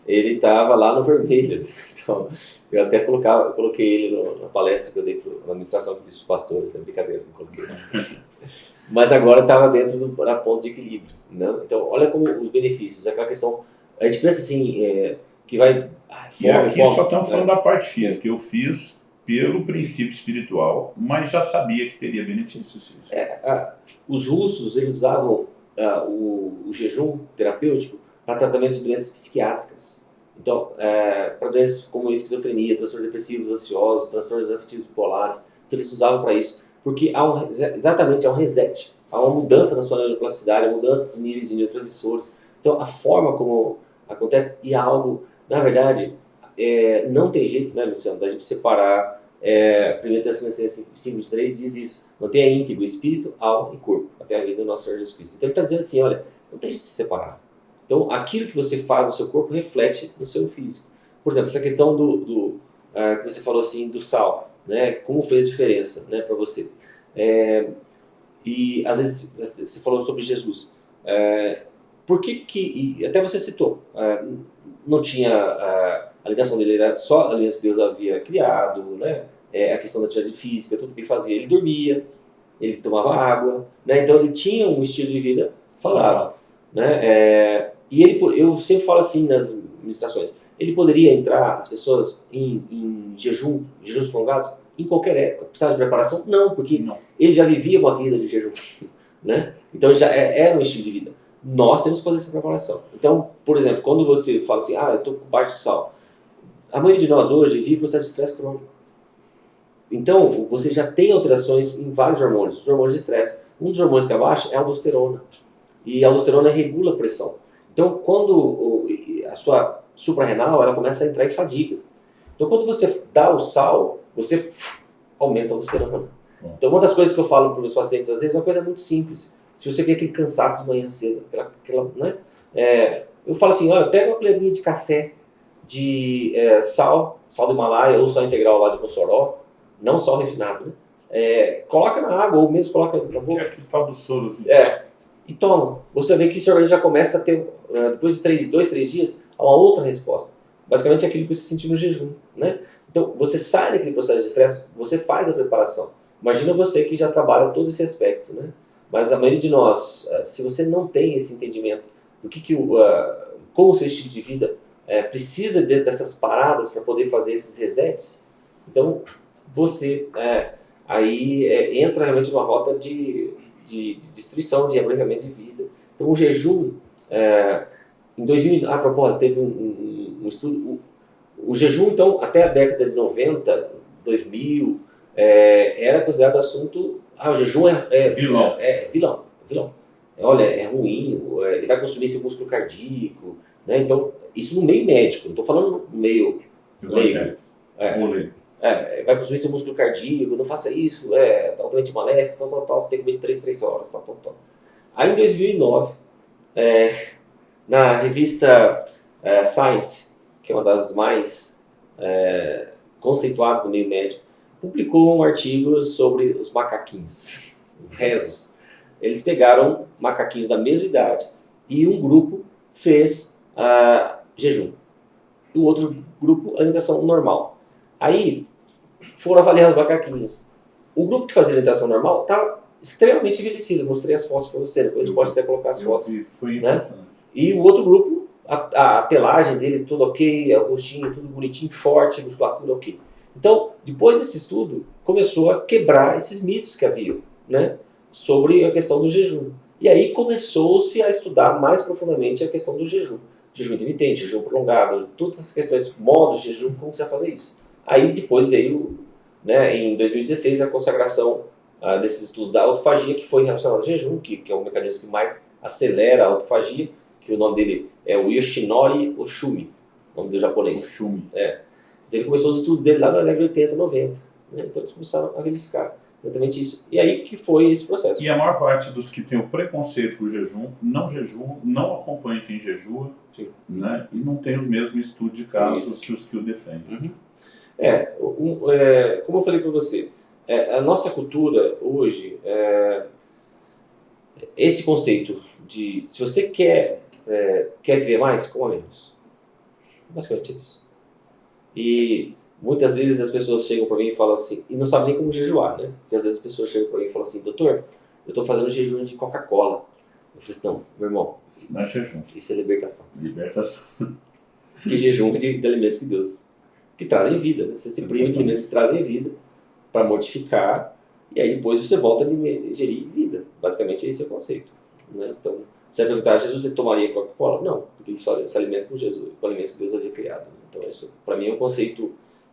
S2: Ele estava lá no vermelho. Então, eu até colocava, eu coloquei ele no, na palestra que eu dei para a administração que fiz para os pastores, é brincadeira, não coloquei. Mas agora estava dentro do, da ponto de equilíbrio. Né? Então, olha como os benefícios, aquela questão, a gente pensa assim, é, que vai...
S1: Ah, e aqui só estamos falando né? da parte física, eu fiz pelo princípio espiritual, mas já sabia que teria benefícios.
S2: É, os russos eles usavam o, o, jejum terapêutico para tratamento de doenças psiquiátricas. Então, é, para doenças como esquizofrenia, transtornos depressivos ansiosos, transtornos afetivos bipolares, então eles usavam para isso, porque há um, exatamente há um reset, há uma mudança na sua neuroplasticidade, uma mudança de níveis de neurotransmissores. Então, a forma como acontece, e há algo, na verdade, é, não tem jeito, né, Luciano, da gente separar é, 1 Tessalonicenses 5.3 diz isso, mantenha íntegro espírito, alma e corpo, até a vida do nosso Senhor Jesus Cristo. Então ele está dizendo assim, olha, não deixe de se separar. Então aquilo que você faz no seu corpo reflete no seu físico. Por exemplo, essa questão do, do é, que você falou assim, do sal, né, como fez diferença né, para você. É, e às vezes você falou sobre Jesus. É, por que que, até você citou, é, não tinha é, a ligação dele era só a aliança que Deus havia criado, né? É, a questão da atividade física, tudo que ele fazia. Ele dormia, ele tomava água, né? Então ele tinha um estilo de vida saudável, né? É, e ele, eu sempre falo assim nas ministrações, ele poderia entrar, as pessoas, em, em jejum, jejuns prolongados, em qualquer época. Precisava de preparação? Não, porque não. ele já vivia uma vida de jejum, né? Então já é, era um estilo de vida. Nós temos que fazer essa preparação. Então, por exemplo, quando você fala assim, ah, eu estou com baixo de sal, a maioria de nós hoje vive processo de estresse crônico. Então, você já tem alterações em vários hormônios, os hormônios de estresse. Um dos hormônios que abaixa é a aldosterona. E a aldosterona regula a pressão. Então, quando a sua suprarrenal, ela começa a entrar em fadiga. Então, quando você dá o sal, você aumenta a aldosterona. Então, uma das coisas que eu falo para os meus pacientes, às vezes, é uma coisa muito simples. Se você tem aquele cansaço de manhã cedo, aquela, aquela né? É, eu falo assim, olha, pega uma colherinha de café de é, sal, sal do Himalaia ou sal integral lá de Mossoró, não sal refinado, né? É, coloca na água ou mesmo coloca na boca.
S1: É aquele tal do soro. Assim.
S2: É, e toma. Você vê que seu organismo já começa a ter, é, depois de três, dois, três dias, uma outra resposta. Basicamente aquilo que você sentiu no jejum, né? Então, você sai daquele processo de estresse, você faz a preparação. Imagina você que já trabalha todo esse aspecto, né? Mas a maioria de nós, é, se você não tem esse entendimento do que, que o, como o seu estilo de vida é, precisa de, dessas paradas para poder fazer esses resets, então você é, aí é, entra realmente numa rota de, de, de, destruição, de abreviamento de vida. Então o jejum, é, em 2000, a propósito, teve um, um, um estudo, o, o, jejum então até a década de 90, 2000, é, era considerado assunto, ah, o jejum é, é vilão, é, é vilão, vilão. Olha, é ruim, ele vai consumir esse músculo cardíaco, né? Então isso no meio médico, não estou falando no meio leigo. É, é, vai consumir seu músculo cardíaco, não faça isso, é altamente maléfico, tal, tal, tal, você tem que comer de 3, 3 horas, tal, tal, tal. Aí em 2009, é, na revista é, Science, que é uma das mais é, conceituadas no meio médico, publicou um artigo sobre os macaquinhos. os rezos, eles pegaram macaquinhos da mesma idade e um grupo fez uh, jejum. E o outro grupo, alimentação normal. Aí foram avaliar os macaquinhos. O grupo que fazia alimentação normal estava extremamente envelhecido. mostrei as fotos para você, depois pode até colocar as fotos.
S1: Foi né?
S2: E o outro grupo, a, a, a, pelagem dele tudo ok, o rostinho tudo bonitinho, forte, musculatura ok. Então, depois desse estudo, começou a quebrar esses mitos que haviam, né? Sobre a questão do jejum. E aí começou-se a estudar mais profundamente a questão do jejum. Jejum intermitente, jejum prolongado, todas as questões, modos de jejum, como você vai fazer isso. Aí depois veio, né, em 2016, a consagração ah, desses estudos da autofagia, que foi relacionado ao jejum, que, que é o mecanismo que mais acelera a autofagia, que o nome dele é o Yoshinori Oshumi, nome do japonês.
S1: Oshumi.
S2: É. Ele começou os estudos dele lá na década de 80, 90. Né? Então eles começaram a verificar exatamente isso. E aí que foi esse processo.
S1: E a maior parte dos que tem o preconceito com o jejum, não jejuam, não acompanham quem jejua, Sim. né? e não tem o mesmo estudo de caso isso. que os que o defendem.
S2: Uhum. É, um, é, como eu falei para você, é, a nossa cultura hoje, é, esse conceito de se você quer, é, quer viver mais, coma menos. Basicamente isso. E muitas vezes as pessoas chegam para mim e falam assim, e não sabem nem como jejuar, né? Porque às vezes as pessoas chegam para mim e falam assim, doutor, eu estou fazendo jejum de Coca-Cola. Eu falei assim, não, meu irmão.
S1: Isso não é jejum.
S2: Isso é libertação.
S1: Libertação.
S2: Que jejum de, de alimentos que Deus que trazem vida. Né? Você se priva de alimentos que trazem vida para mortificar e aí depois você volta a gerir vida. Basicamente esse é o conceito. Né? Então, vai perguntar, Jesus tomaria Coca-Cola? Não, porque ele só se alimenta com Jesus, com alimentos que Deus havia criado. Então, isso para mim é um conceito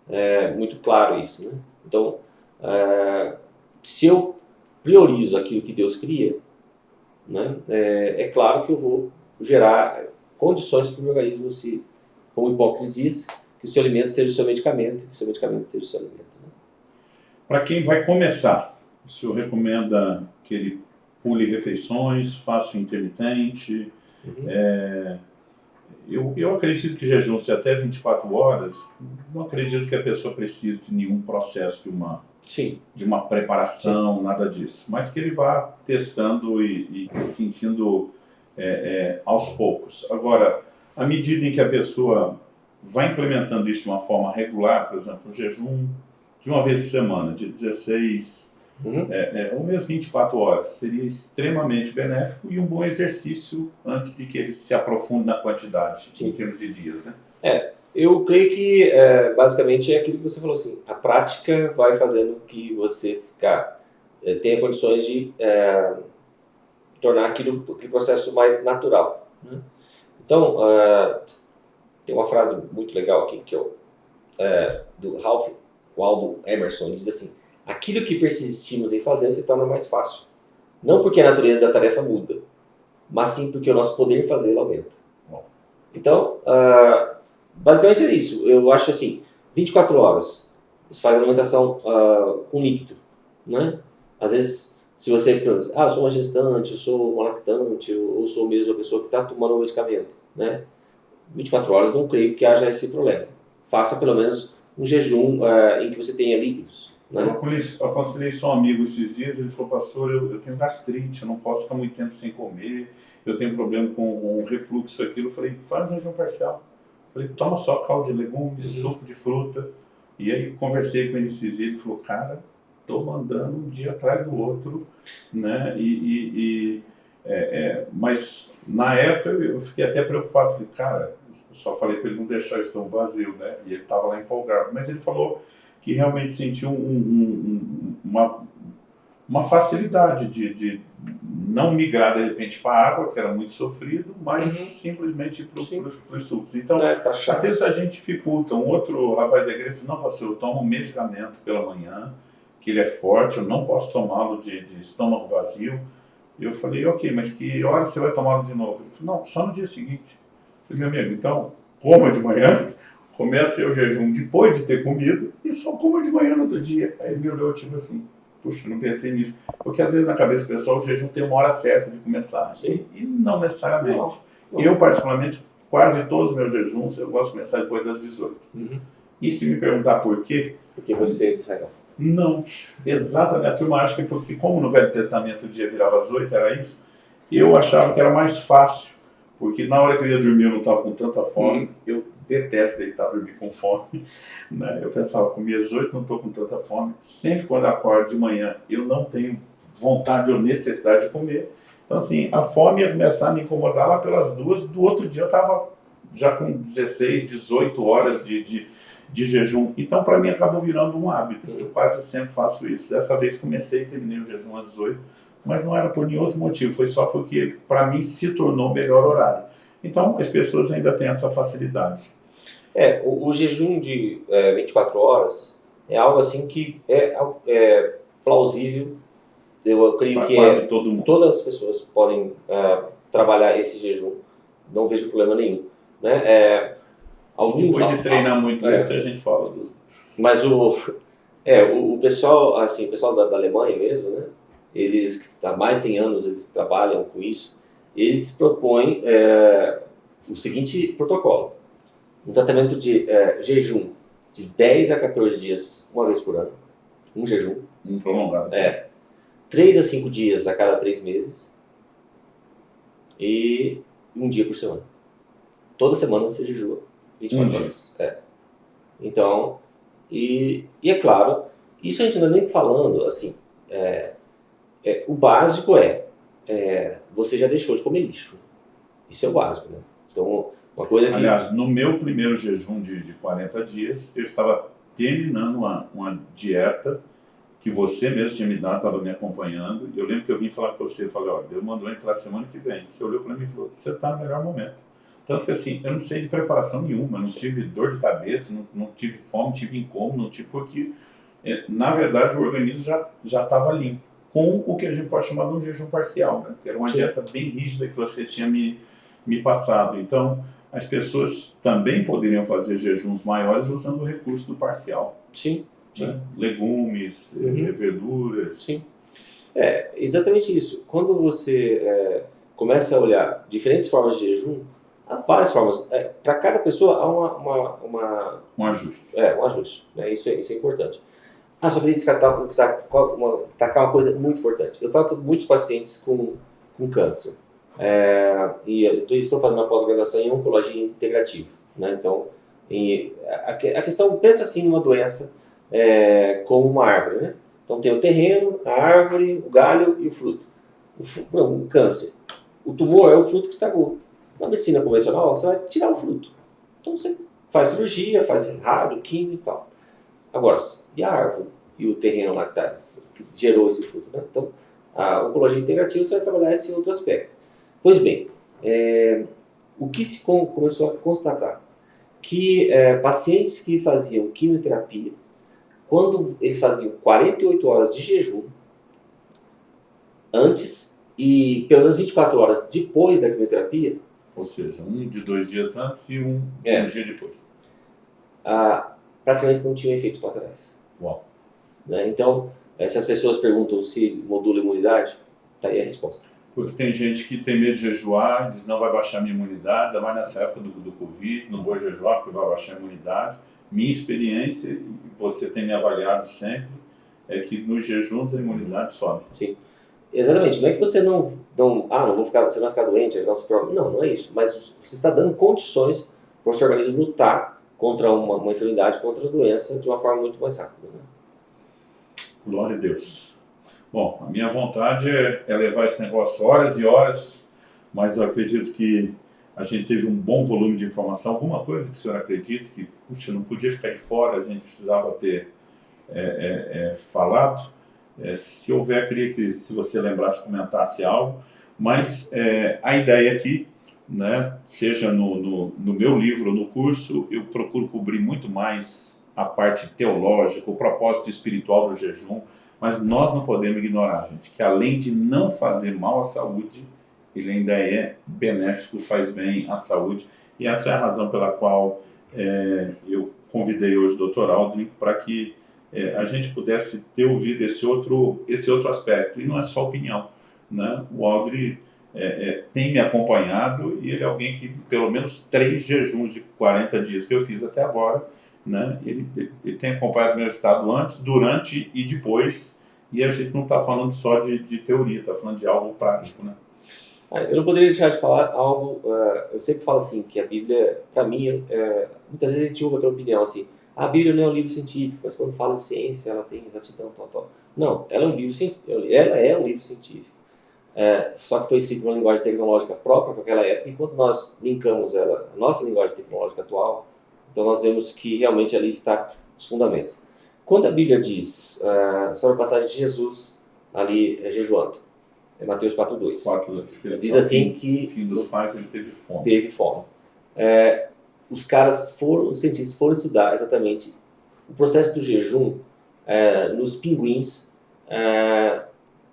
S2: é, muito claro isso. Né? Então, é, se eu priorizo aquilo que Deus cria, né, é, é claro que eu vou gerar condições para o meu organismo se, como Hipócrates diz, que o seu alimento seja o seu medicamento, que o seu medicamento seja o seu alimento. Né?
S1: Para quem vai começar, o senhor recomenda que ele pule refeições, faça o intermitente. Uhum. É, eu, eu acredito que jejum de até 24 horas, não acredito que a pessoa precise de nenhum processo de uma,
S2: Sim.
S1: de uma preparação, Sim. nada disso. Mas que ele vá testando e, e sentindo é, é, aos poucos. Agora, à medida em que a pessoa vai implementando isso de uma forma regular, por exemplo, o jejum de uma vez por semana, de 16 uhum. é, é, ou mesmo 24 horas, seria extremamente benéfico e um bom exercício antes de que ele se aprofunde na quantidade, Sim. em termos de dias. Né?
S2: É, eu creio que é, basicamente é aquilo que você falou assim, a prática vai fazendo que você ficar, é, tenha condições de é, tornar aquilo, aquele processo mais natural. Né? Então, uh, tem uma frase muito legal aqui que eu, é, do Ralph Waldo Emerson, diz assim, aquilo que persistimos em fazer se torna mais fácil. Não porque a natureza da tarefa muda, mas sim porque o nosso poder fazê-la aumenta. Então, uh, basicamente é isso. Eu acho assim, 24 horas, você faz alimentação uh, com líquido, né? Às vezes, se você ah, eu sou uma gestante, eu sou uma lactante, ou sou mesmo uma pessoa que está tomando um medicamento, né? 24 horas não creio que haja esse problema. Faça pelo menos um jejum uh, em que você tenha líquidos. Né?
S1: Eu aconselhei só um amigo esses dias, ele falou, pastor, eu, eu, tenho gastrite, eu não posso ficar muito tempo sem comer, eu tenho problema com um refluxo, aquilo. Eu falei, faz um jejum parcial. Eu falei, toma só caldo de legumes, uhum. suco de fruta. E aí conversei com ele esses dias, ele falou, cara, tô mandando um dia atrás do outro, né? E, e, e é, é, mas na época eu fiquei até preocupado, falei, cara, só falei para ele não deixar o estômago vazio, né? E ele estava lá empolgado. Mas ele falou que realmente sentiu um, um, uma, uma facilidade de, de não migrar de repente para a água, que era muito sofrido, mas uhum. simplesmente para os sucos. Então, é, tá às vezes a gente dificulta. Um outro rapaz da igreja falou, não, pastor, eu tomo um medicamento pela manhã, que ele é forte, eu não posso tomá-lo de, de estômago vazio. E eu falei, ok, mas que hora você vai tomá-lo de novo? Ele falou, não, só no dia seguinte. Eu falei, meu amigo, então, coma de manhã, comece o jejum depois de ter comido e só coma de manhã no outro dia. Aí ele me olhou tipo assim, puxa, não pensei nisso. Porque às vezes na cabeça do pessoal o jejum tem uma hora certa de começar. Sim. E não necessariamente. Não, não. Eu, particularmente, quase todos os meus jejuns eu gosto de começar depois das 18. Uhum. E se me perguntar por quê?
S2: Porque você é de Israel.
S1: Não, exatamente. A turma acha que porque, como no Velho Testamento o dia virava às oito, era isso, eu achava que era mais fácil, porque na hora que eu ia dormir eu não estava com tanta fome, hum. eu detesto deitar dormir com fome, né? eu pensava, comi às oito, não estou com tanta fome, sempre quando eu acordo de manhã eu não tenho vontade ou necessidade de comer, então assim, a fome ia começar a me incomodar lá pelas duas, do outro dia eu estava já com 16, 18 horas de, de, de jejum. Então, para mim, acabou virando um hábito. Eu quase sempre faço isso. Dessa vez comecei e terminei o jejum às 18, mas não era por nenhum outro motivo, foi só porque, para mim, se tornou o melhor horário. Então, as pessoas ainda têm essa facilidade.
S2: É, o, o jejum de é, 24 horas é algo assim que é, é plausível. Eu creio pra que é, todas as pessoas podem é, trabalhar esse jejum. Não vejo problema nenhum. Né? É,
S1: algum, Depois de treinar muito é, isso, a gente fala.
S2: Mas o, é, o, o, pessoal, assim, o pessoal da, da, Alemanha mesmo, né? Eles, há mais de 100 anos, eles trabalham com isso. Eles propõem é, o seguinte protocolo. Um tratamento de é, jejum de 10 a 14 dias, uma vez por ano. Um jejum.
S1: Um prolongado.
S2: É. 3 a 5 dias a cada 3 meses. E um dia por semana. Toda semana você jejua 24 horas. É. Então, e, e é claro, isso a gente não está nem falando, assim, é, é, o básico é, é, você já deixou de comer lixo. Isso é o básico, né? Então, uma coisa que...
S1: Aliás, no meu primeiro jejum de, de 40 dias, eu estava terminando uma, uma dieta que você mesmo tinha me dado, estava me acompanhando, e eu lembro que eu vim falar com você, falei, olha, Deus mandou entrar semana que vem. Você olhou para mim e falou, você está no melhor momento. Tanto que assim, eu não sei de preparação nenhuma, não tive dor de cabeça, não, não tive fome, tive incômodo, não tive porque, é, na verdade, o organismo já já estava limpo, com o que a gente pode chamar de um jejum parcial, né? que era uma Sim. dieta bem rígida que você tinha me, me passado. Então, as pessoas também poderiam fazer jejuns maiores usando o recurso do parcial.
S2: Sim. Sim. Né?
S1: Legumes, uhum. verduras.
S2: Sim. É, exatamente isso. Quando você é, começa a olhar diferentes formas de jejum, Há várias formas. É, Para cada pessoa há uma, uma, uma,
S1: Um ajuste.
S2: É, um ajuste. Né? Isso, é, isso é importante. Ah, só queria destacar, destacar, uma, destacar uma coisa muito importante. Eu trato muitos pacientes com, com câncer. É, e eu estou fazendo uma pós-graduação em oncologia integrativa. Né? Então, em, a, a, questão, pensa assim numa doença é, como uma árvore. Né? Então tem o terreno, a árvore, o galho e o fruto. O, não, o câncer. O tumor é o fruto que estragou. Na medicina convencional, você vai tirar o fruto. Então você faz cirurgia, faz rádio, química e tal. Agora, e a árvore? E o terreno lá que, tá, que gerou esse fruto? Né? Então, a oncologia integrativa você vai trabalhar esse outro aspecto. Pois bem, é, o que se começou a constatar? Que é, pacientes que faziam quimioterapia, quando eles faziam 48 horas de jejum, antes e pelo menos 24 horas depois da quimioterapia,
S1: ou seja, um de dois dias antes e um, é. um dia depois.
S2: Ah, praticamente não tinha efeitos colaterais.
S1: Uau.
S2: Né? Então, se as pessoas perguntam se modula a imunidade, está aí a resposta.
S1: Porque tem gente que tem medo de jejuar, diz não vai baixar minha imunidade, ainda mais nessa época do, do Covid, não vou jejuar porque vai baixar a imunidade. Minha experiência, e você tem me avaliado sempre, é que nos jejuns a imunidade sobe.
S2: Sim. Exatamente. Não é que você não, não ah, não vou ficar, você não vai ficar doente, não, não, não é isso. Mas você está dando condições para o seu organismo lutar contra uma, uma enfermidade, contra a doença, de uma forma muito mais rápida. Né?
S1: Glória a Deus. Bom, a minha vontade é, é levar esse negócio horas e horas, mas eu acredito que a gente teve um bom volume de informação. Alguma coisa que o senhor acredita que, puxa, não podia ficar de fora, a gente precisava ter é, é, é falado. É, se houver, queria que se você lembrasse, comentasse algo, mas é, a ideia aqui, né, seja no, no, no, meu livro ou no curso, eu procuro cobrir muito mais a parte teológica, o propósito espiritual do jejum, mas nós não podemos ignorar, gente, que além de não fazer mal à saúde, ele ainda é benéfico, faz bem à saúde, e essa é a razão pela qual é, eu convidei hoje o Dr. Aldrin para que é, a gente pudesse ter ouvido esse outro, esse outro aspecto. E não é só opinião. Né? O Audrey é, é, tem me acompanhado e ele é alguém que, pelo menos três jejuns de 40 dias que eu fiz até agora, né? Ele, ele, ele tem acompanhado meu estado antes, durante e depois, e a gente não está falando só de, de teoria, está falando de algo prático, né?
S2: Ah, eu não poderia deixar de falar algo. Uh, eu sempre falo assim que a Bíblia, para mim, uh, muitas vezes a gente ouve aquela opinião assim: a Bíblia não é um livro científico, mas quando fala em ciência, ela tem exatidão, tal, tal. Não, ela é um livro científico. Ela é um livro científico. É, só que foi escrito em uma linguagem tecnológica própria para aquela época, e quando nós linkamos ela, a nossa linguagem tecnológica atual, então nós vemos que realmente ali está os fundamentos. Quando a Bíblia diz uh, sobre a passagem de Jesus ali é, jejuando, é Mateus 4.2. 4.2. Diz assim que...
S1: Fim dos pais ele teve fome.
S2: Teve fome. É, os caras foram, os cientistas foram estudar exatamente o processo do jejum é, nos pinguins, é,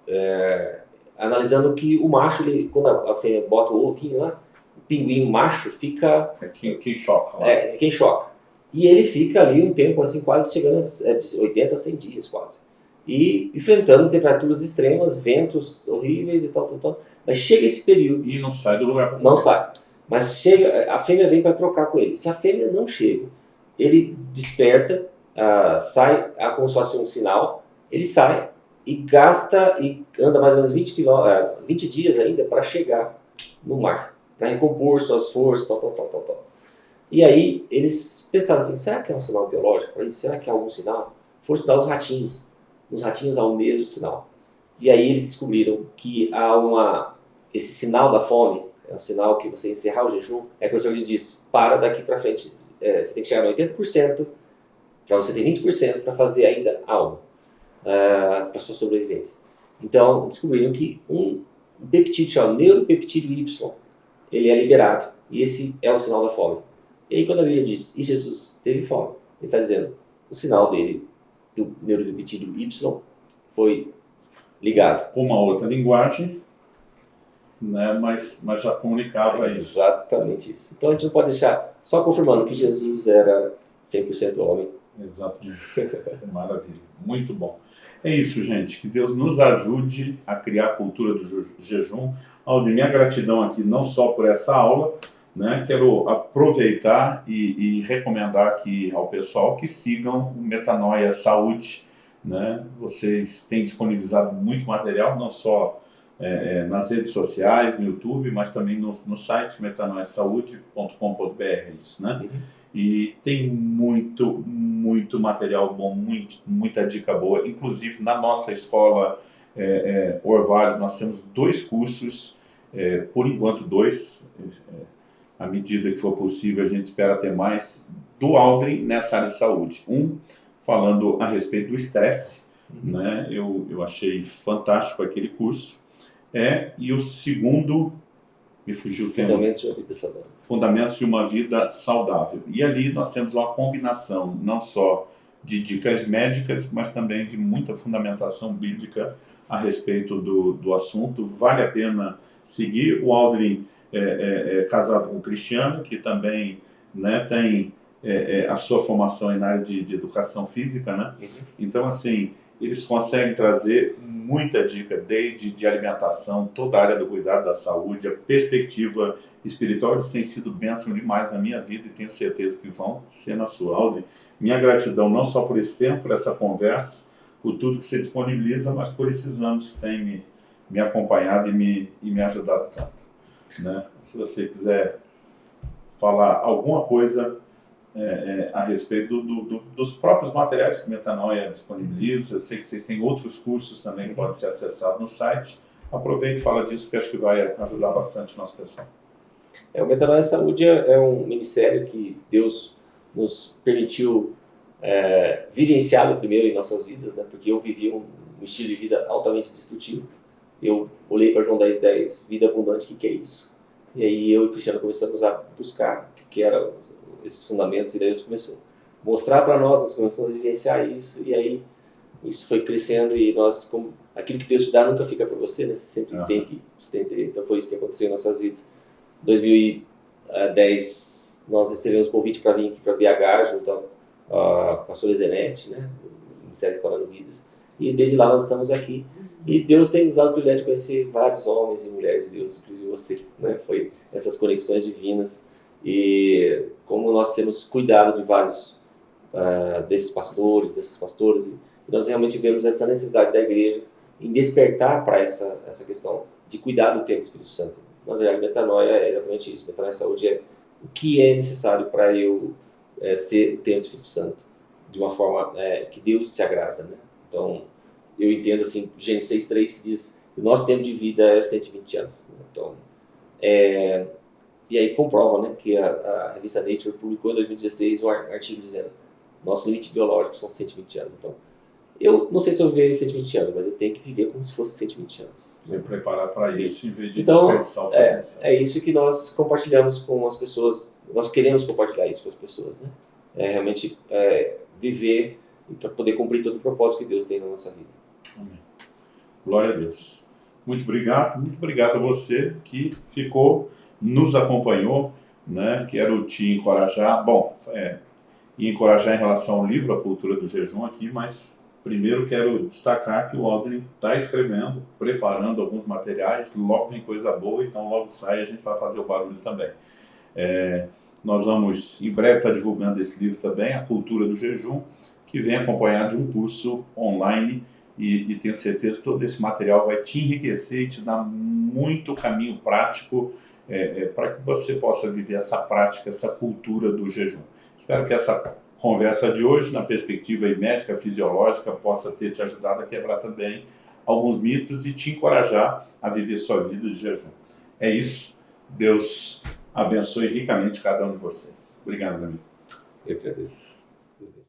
S2: é, analisando que o macho, ele, quando a, fêmea bota o ovinho lá, o pinguim macho fica...
S1: É quem, quem choca.
S2: Lá. É, quem choca. E ele fica ali um tempo, assim, quase chegando a 80 a 100 dias, quase e enfrentando temperaturas extremas, ventos horríveis e tal, tal, tal. Mas chega esse período.
S1: E não sai do lugar.
S2: Não sai. Mas chega, a fêmea vem para trocar com ele. Se a fêmea não chega, ele desperta, uh, sai a, como se fosse um sinal, ele sai e gasta e anda mais ou menos 20, quilô, uh, 20 dias ainda para chegar no mar, para recompor suas forças, tal, tal, tal, tal, tal. E aí eles pensaram assim, será que é um sinal biológico para isso? Será que é algum sinal? Foram estudar os ratinhos os ratinhos há o mesmo sinal. E aí eles descobriram que há uma esse sinal da fome, é um sinal que você encerrar o jejum, é que o lhes diz, para daqui para frente, é, você tem que chegar no 80%, para você ter 20% para fazer ainda algo, uh, para sua sobrevivência. Então, descobriram que um peptídeo chamado neuropeptídeo Y, ele é liberado, e esse é o sinal da fome. E aí quando a Bíblia diz, e Jesus teve fome, ele está dizendo, o sinal dele do neuropeptídeo Y foi ligado.
S1: Uma outra linguagem, né, mas, mas já comunicava
S2: isso. Exatamente isso. Então a gente não pode deixar, só confirmando que Jesus era 100% homem.
S1: Exatamente. Maravilha. Muito bom. É isso, gente. Que Deus nos ajude a criar a cultura do jejum. Aldir, minha gratidão aqui não só por essa aula, né? Quero aproveitar e, e, recomendar aqui ao pessoal que sigam o Metanoia Saúde. Né? Vocês têm disponibilizado muito material, não só é, é nas redes sociais, no YouTube, mas também no, no site metanoiasaude.com.br. Isso, né? Uhum. E tem muito, muito material bom, muito, muita dica boa. Inclusive, na nossa escola é, é, Orvalho, nós temos dois cursos, é, por enquanto dois, é, à medida que for possível, a gente espera ter mais do Aldrin nessa área de saúde. Um, falando a respeito do estresse, uhum. né? eu, eu achei fantástico aquele curso. É, e o segundo, me fugiu o tema.
S2: Fundamentos de uma vida saudável.
S1: Fundamentos de uma vida saudável. E ali nós temos uma combinação, não só de dicas médicas, mas também de muita fundamentação bíblica a respeito do, do assunto. Vale a pena seguir. O Aldrin é, é, é, casado com um cristiano, que também né, tem é, é, a sua formação na área de, de educação física, né? Uhum. Então, assim, eles conseguem trazer muita dica, desde de alimentação, toda a área do cuidado da saúde, a perspectiva espiritual, eles têm sido bênção demais na minha vida e tenho certeza que vão ser na sua aula. Minha gratidão não só por esse tempo, por essa conversa, por tudo que você disponibiliza, mas por esses anos que tem me, me acompanhado e me, e me ajudado tanto. Né? Se você quiser falar alguma coisa é, é, a respeito do, do, dos próprios materiais que Metanoia disponibiliza, eu sei que vocês têm outros cursos também que podem ser acessados no site. Aproveite e fala disso, que acho que vai ajudar bastante o nosso pessoal.
S2: É, o Metanoia Saúde é, é um ministério que Deus nos permitiu é, vivenciá-lo primeiro em nossas vidas, né? porque eu vivi um, um estilo de vida altamente destrutivo eu olhei para João 10, 10, vida abundante, o que, que é isso? E aí eu e o Cristiano começamos a buscar o que, que eram esses fundamentos, e daí Deus começou a mostrar para nós, nós começamos a vivenciar isso, e aí isso foi crescendo, e nós, como, aquilo que Deus te dá nunca fica para você, né? Você sempre uhum. tem que estender. Então foi isso que aconteceu em nossas vidas. Em 2010, nós recebemos o convite para vir aqui para BH, junto à pastora Zenete, né? O Ministério Instalando Vidas. E desde lá nós estamos aqui. E Deus tem nos dado o privilégio de conhecer vários homens e mulheres de Deus, inclusive você, né? Foi essas conexões divinas. E como nós temos cuidado de vários uh, desses pastores, dessas pastoras, nós realmente vemos essa necessidade da igreja em despertar para essa, essa questão de cuidar do tempo do Espírito Santo. Na verdade, metanoia é exatamente isso. Metanoia saúde é o que é necessário para eu é, ser o tempo do Espírito Santo de uma forma é, que Deus se agrada, né? Então, eu entendo assim, Gênesis 6.3 que diz o nosso tempo de vida é 120 anos. Né? Então, é, e aí comprova né, que a, a, revista Nature publicou em 2016 um artigo dizendo nosso limite biológico são 120 anos. Então, eu não sei se eu viver 120 anos, mas eu tenho que viver como se fosse 120 anos.
S1: Se preparar para isso em vez de
S2: então, desperdiçar o é, é isso que nós compartilhamos com as pessoas, nós queremos compartilhar isso com as pessoas. Né? É realmente é, viver para poder cumprir todo o propósito que Deus tem na nossa vida.
S1: Amém. Glória a Deus. Muito obrigado, muito obrigado a você que ficou, nos acompanhou, né? Quero te encorajar, bom, é, e encorajar em relação ao livro A Cultura do Jejum aqui, mas primeiro quero destacar que o Aldrin está escrevendo, preparando alguns materiais, logo vem coisa boa, então logo sai a gente vai fazer o barulho também. É, nós vamos, em breve, estar tá divulgando esse livro também, A Cultura do Jejum, que vem acompanhado de um curso online e, e, tenho certeza que todo esse material vai te enriquecer e te dar muito caminho prático é, é, para que você possa viver essa prática, essa cultura do jejum. Espero que essa conversa de hoje, na perspectiva médica, fisiológica, possa ter te ajudado a quebrar também alguns mitos e te encorajar a viver sua vida de jejum. É isso. Deus abençoe ricamente cada um de vocês. Obrigado, amigo.
S2: Eu agradeço.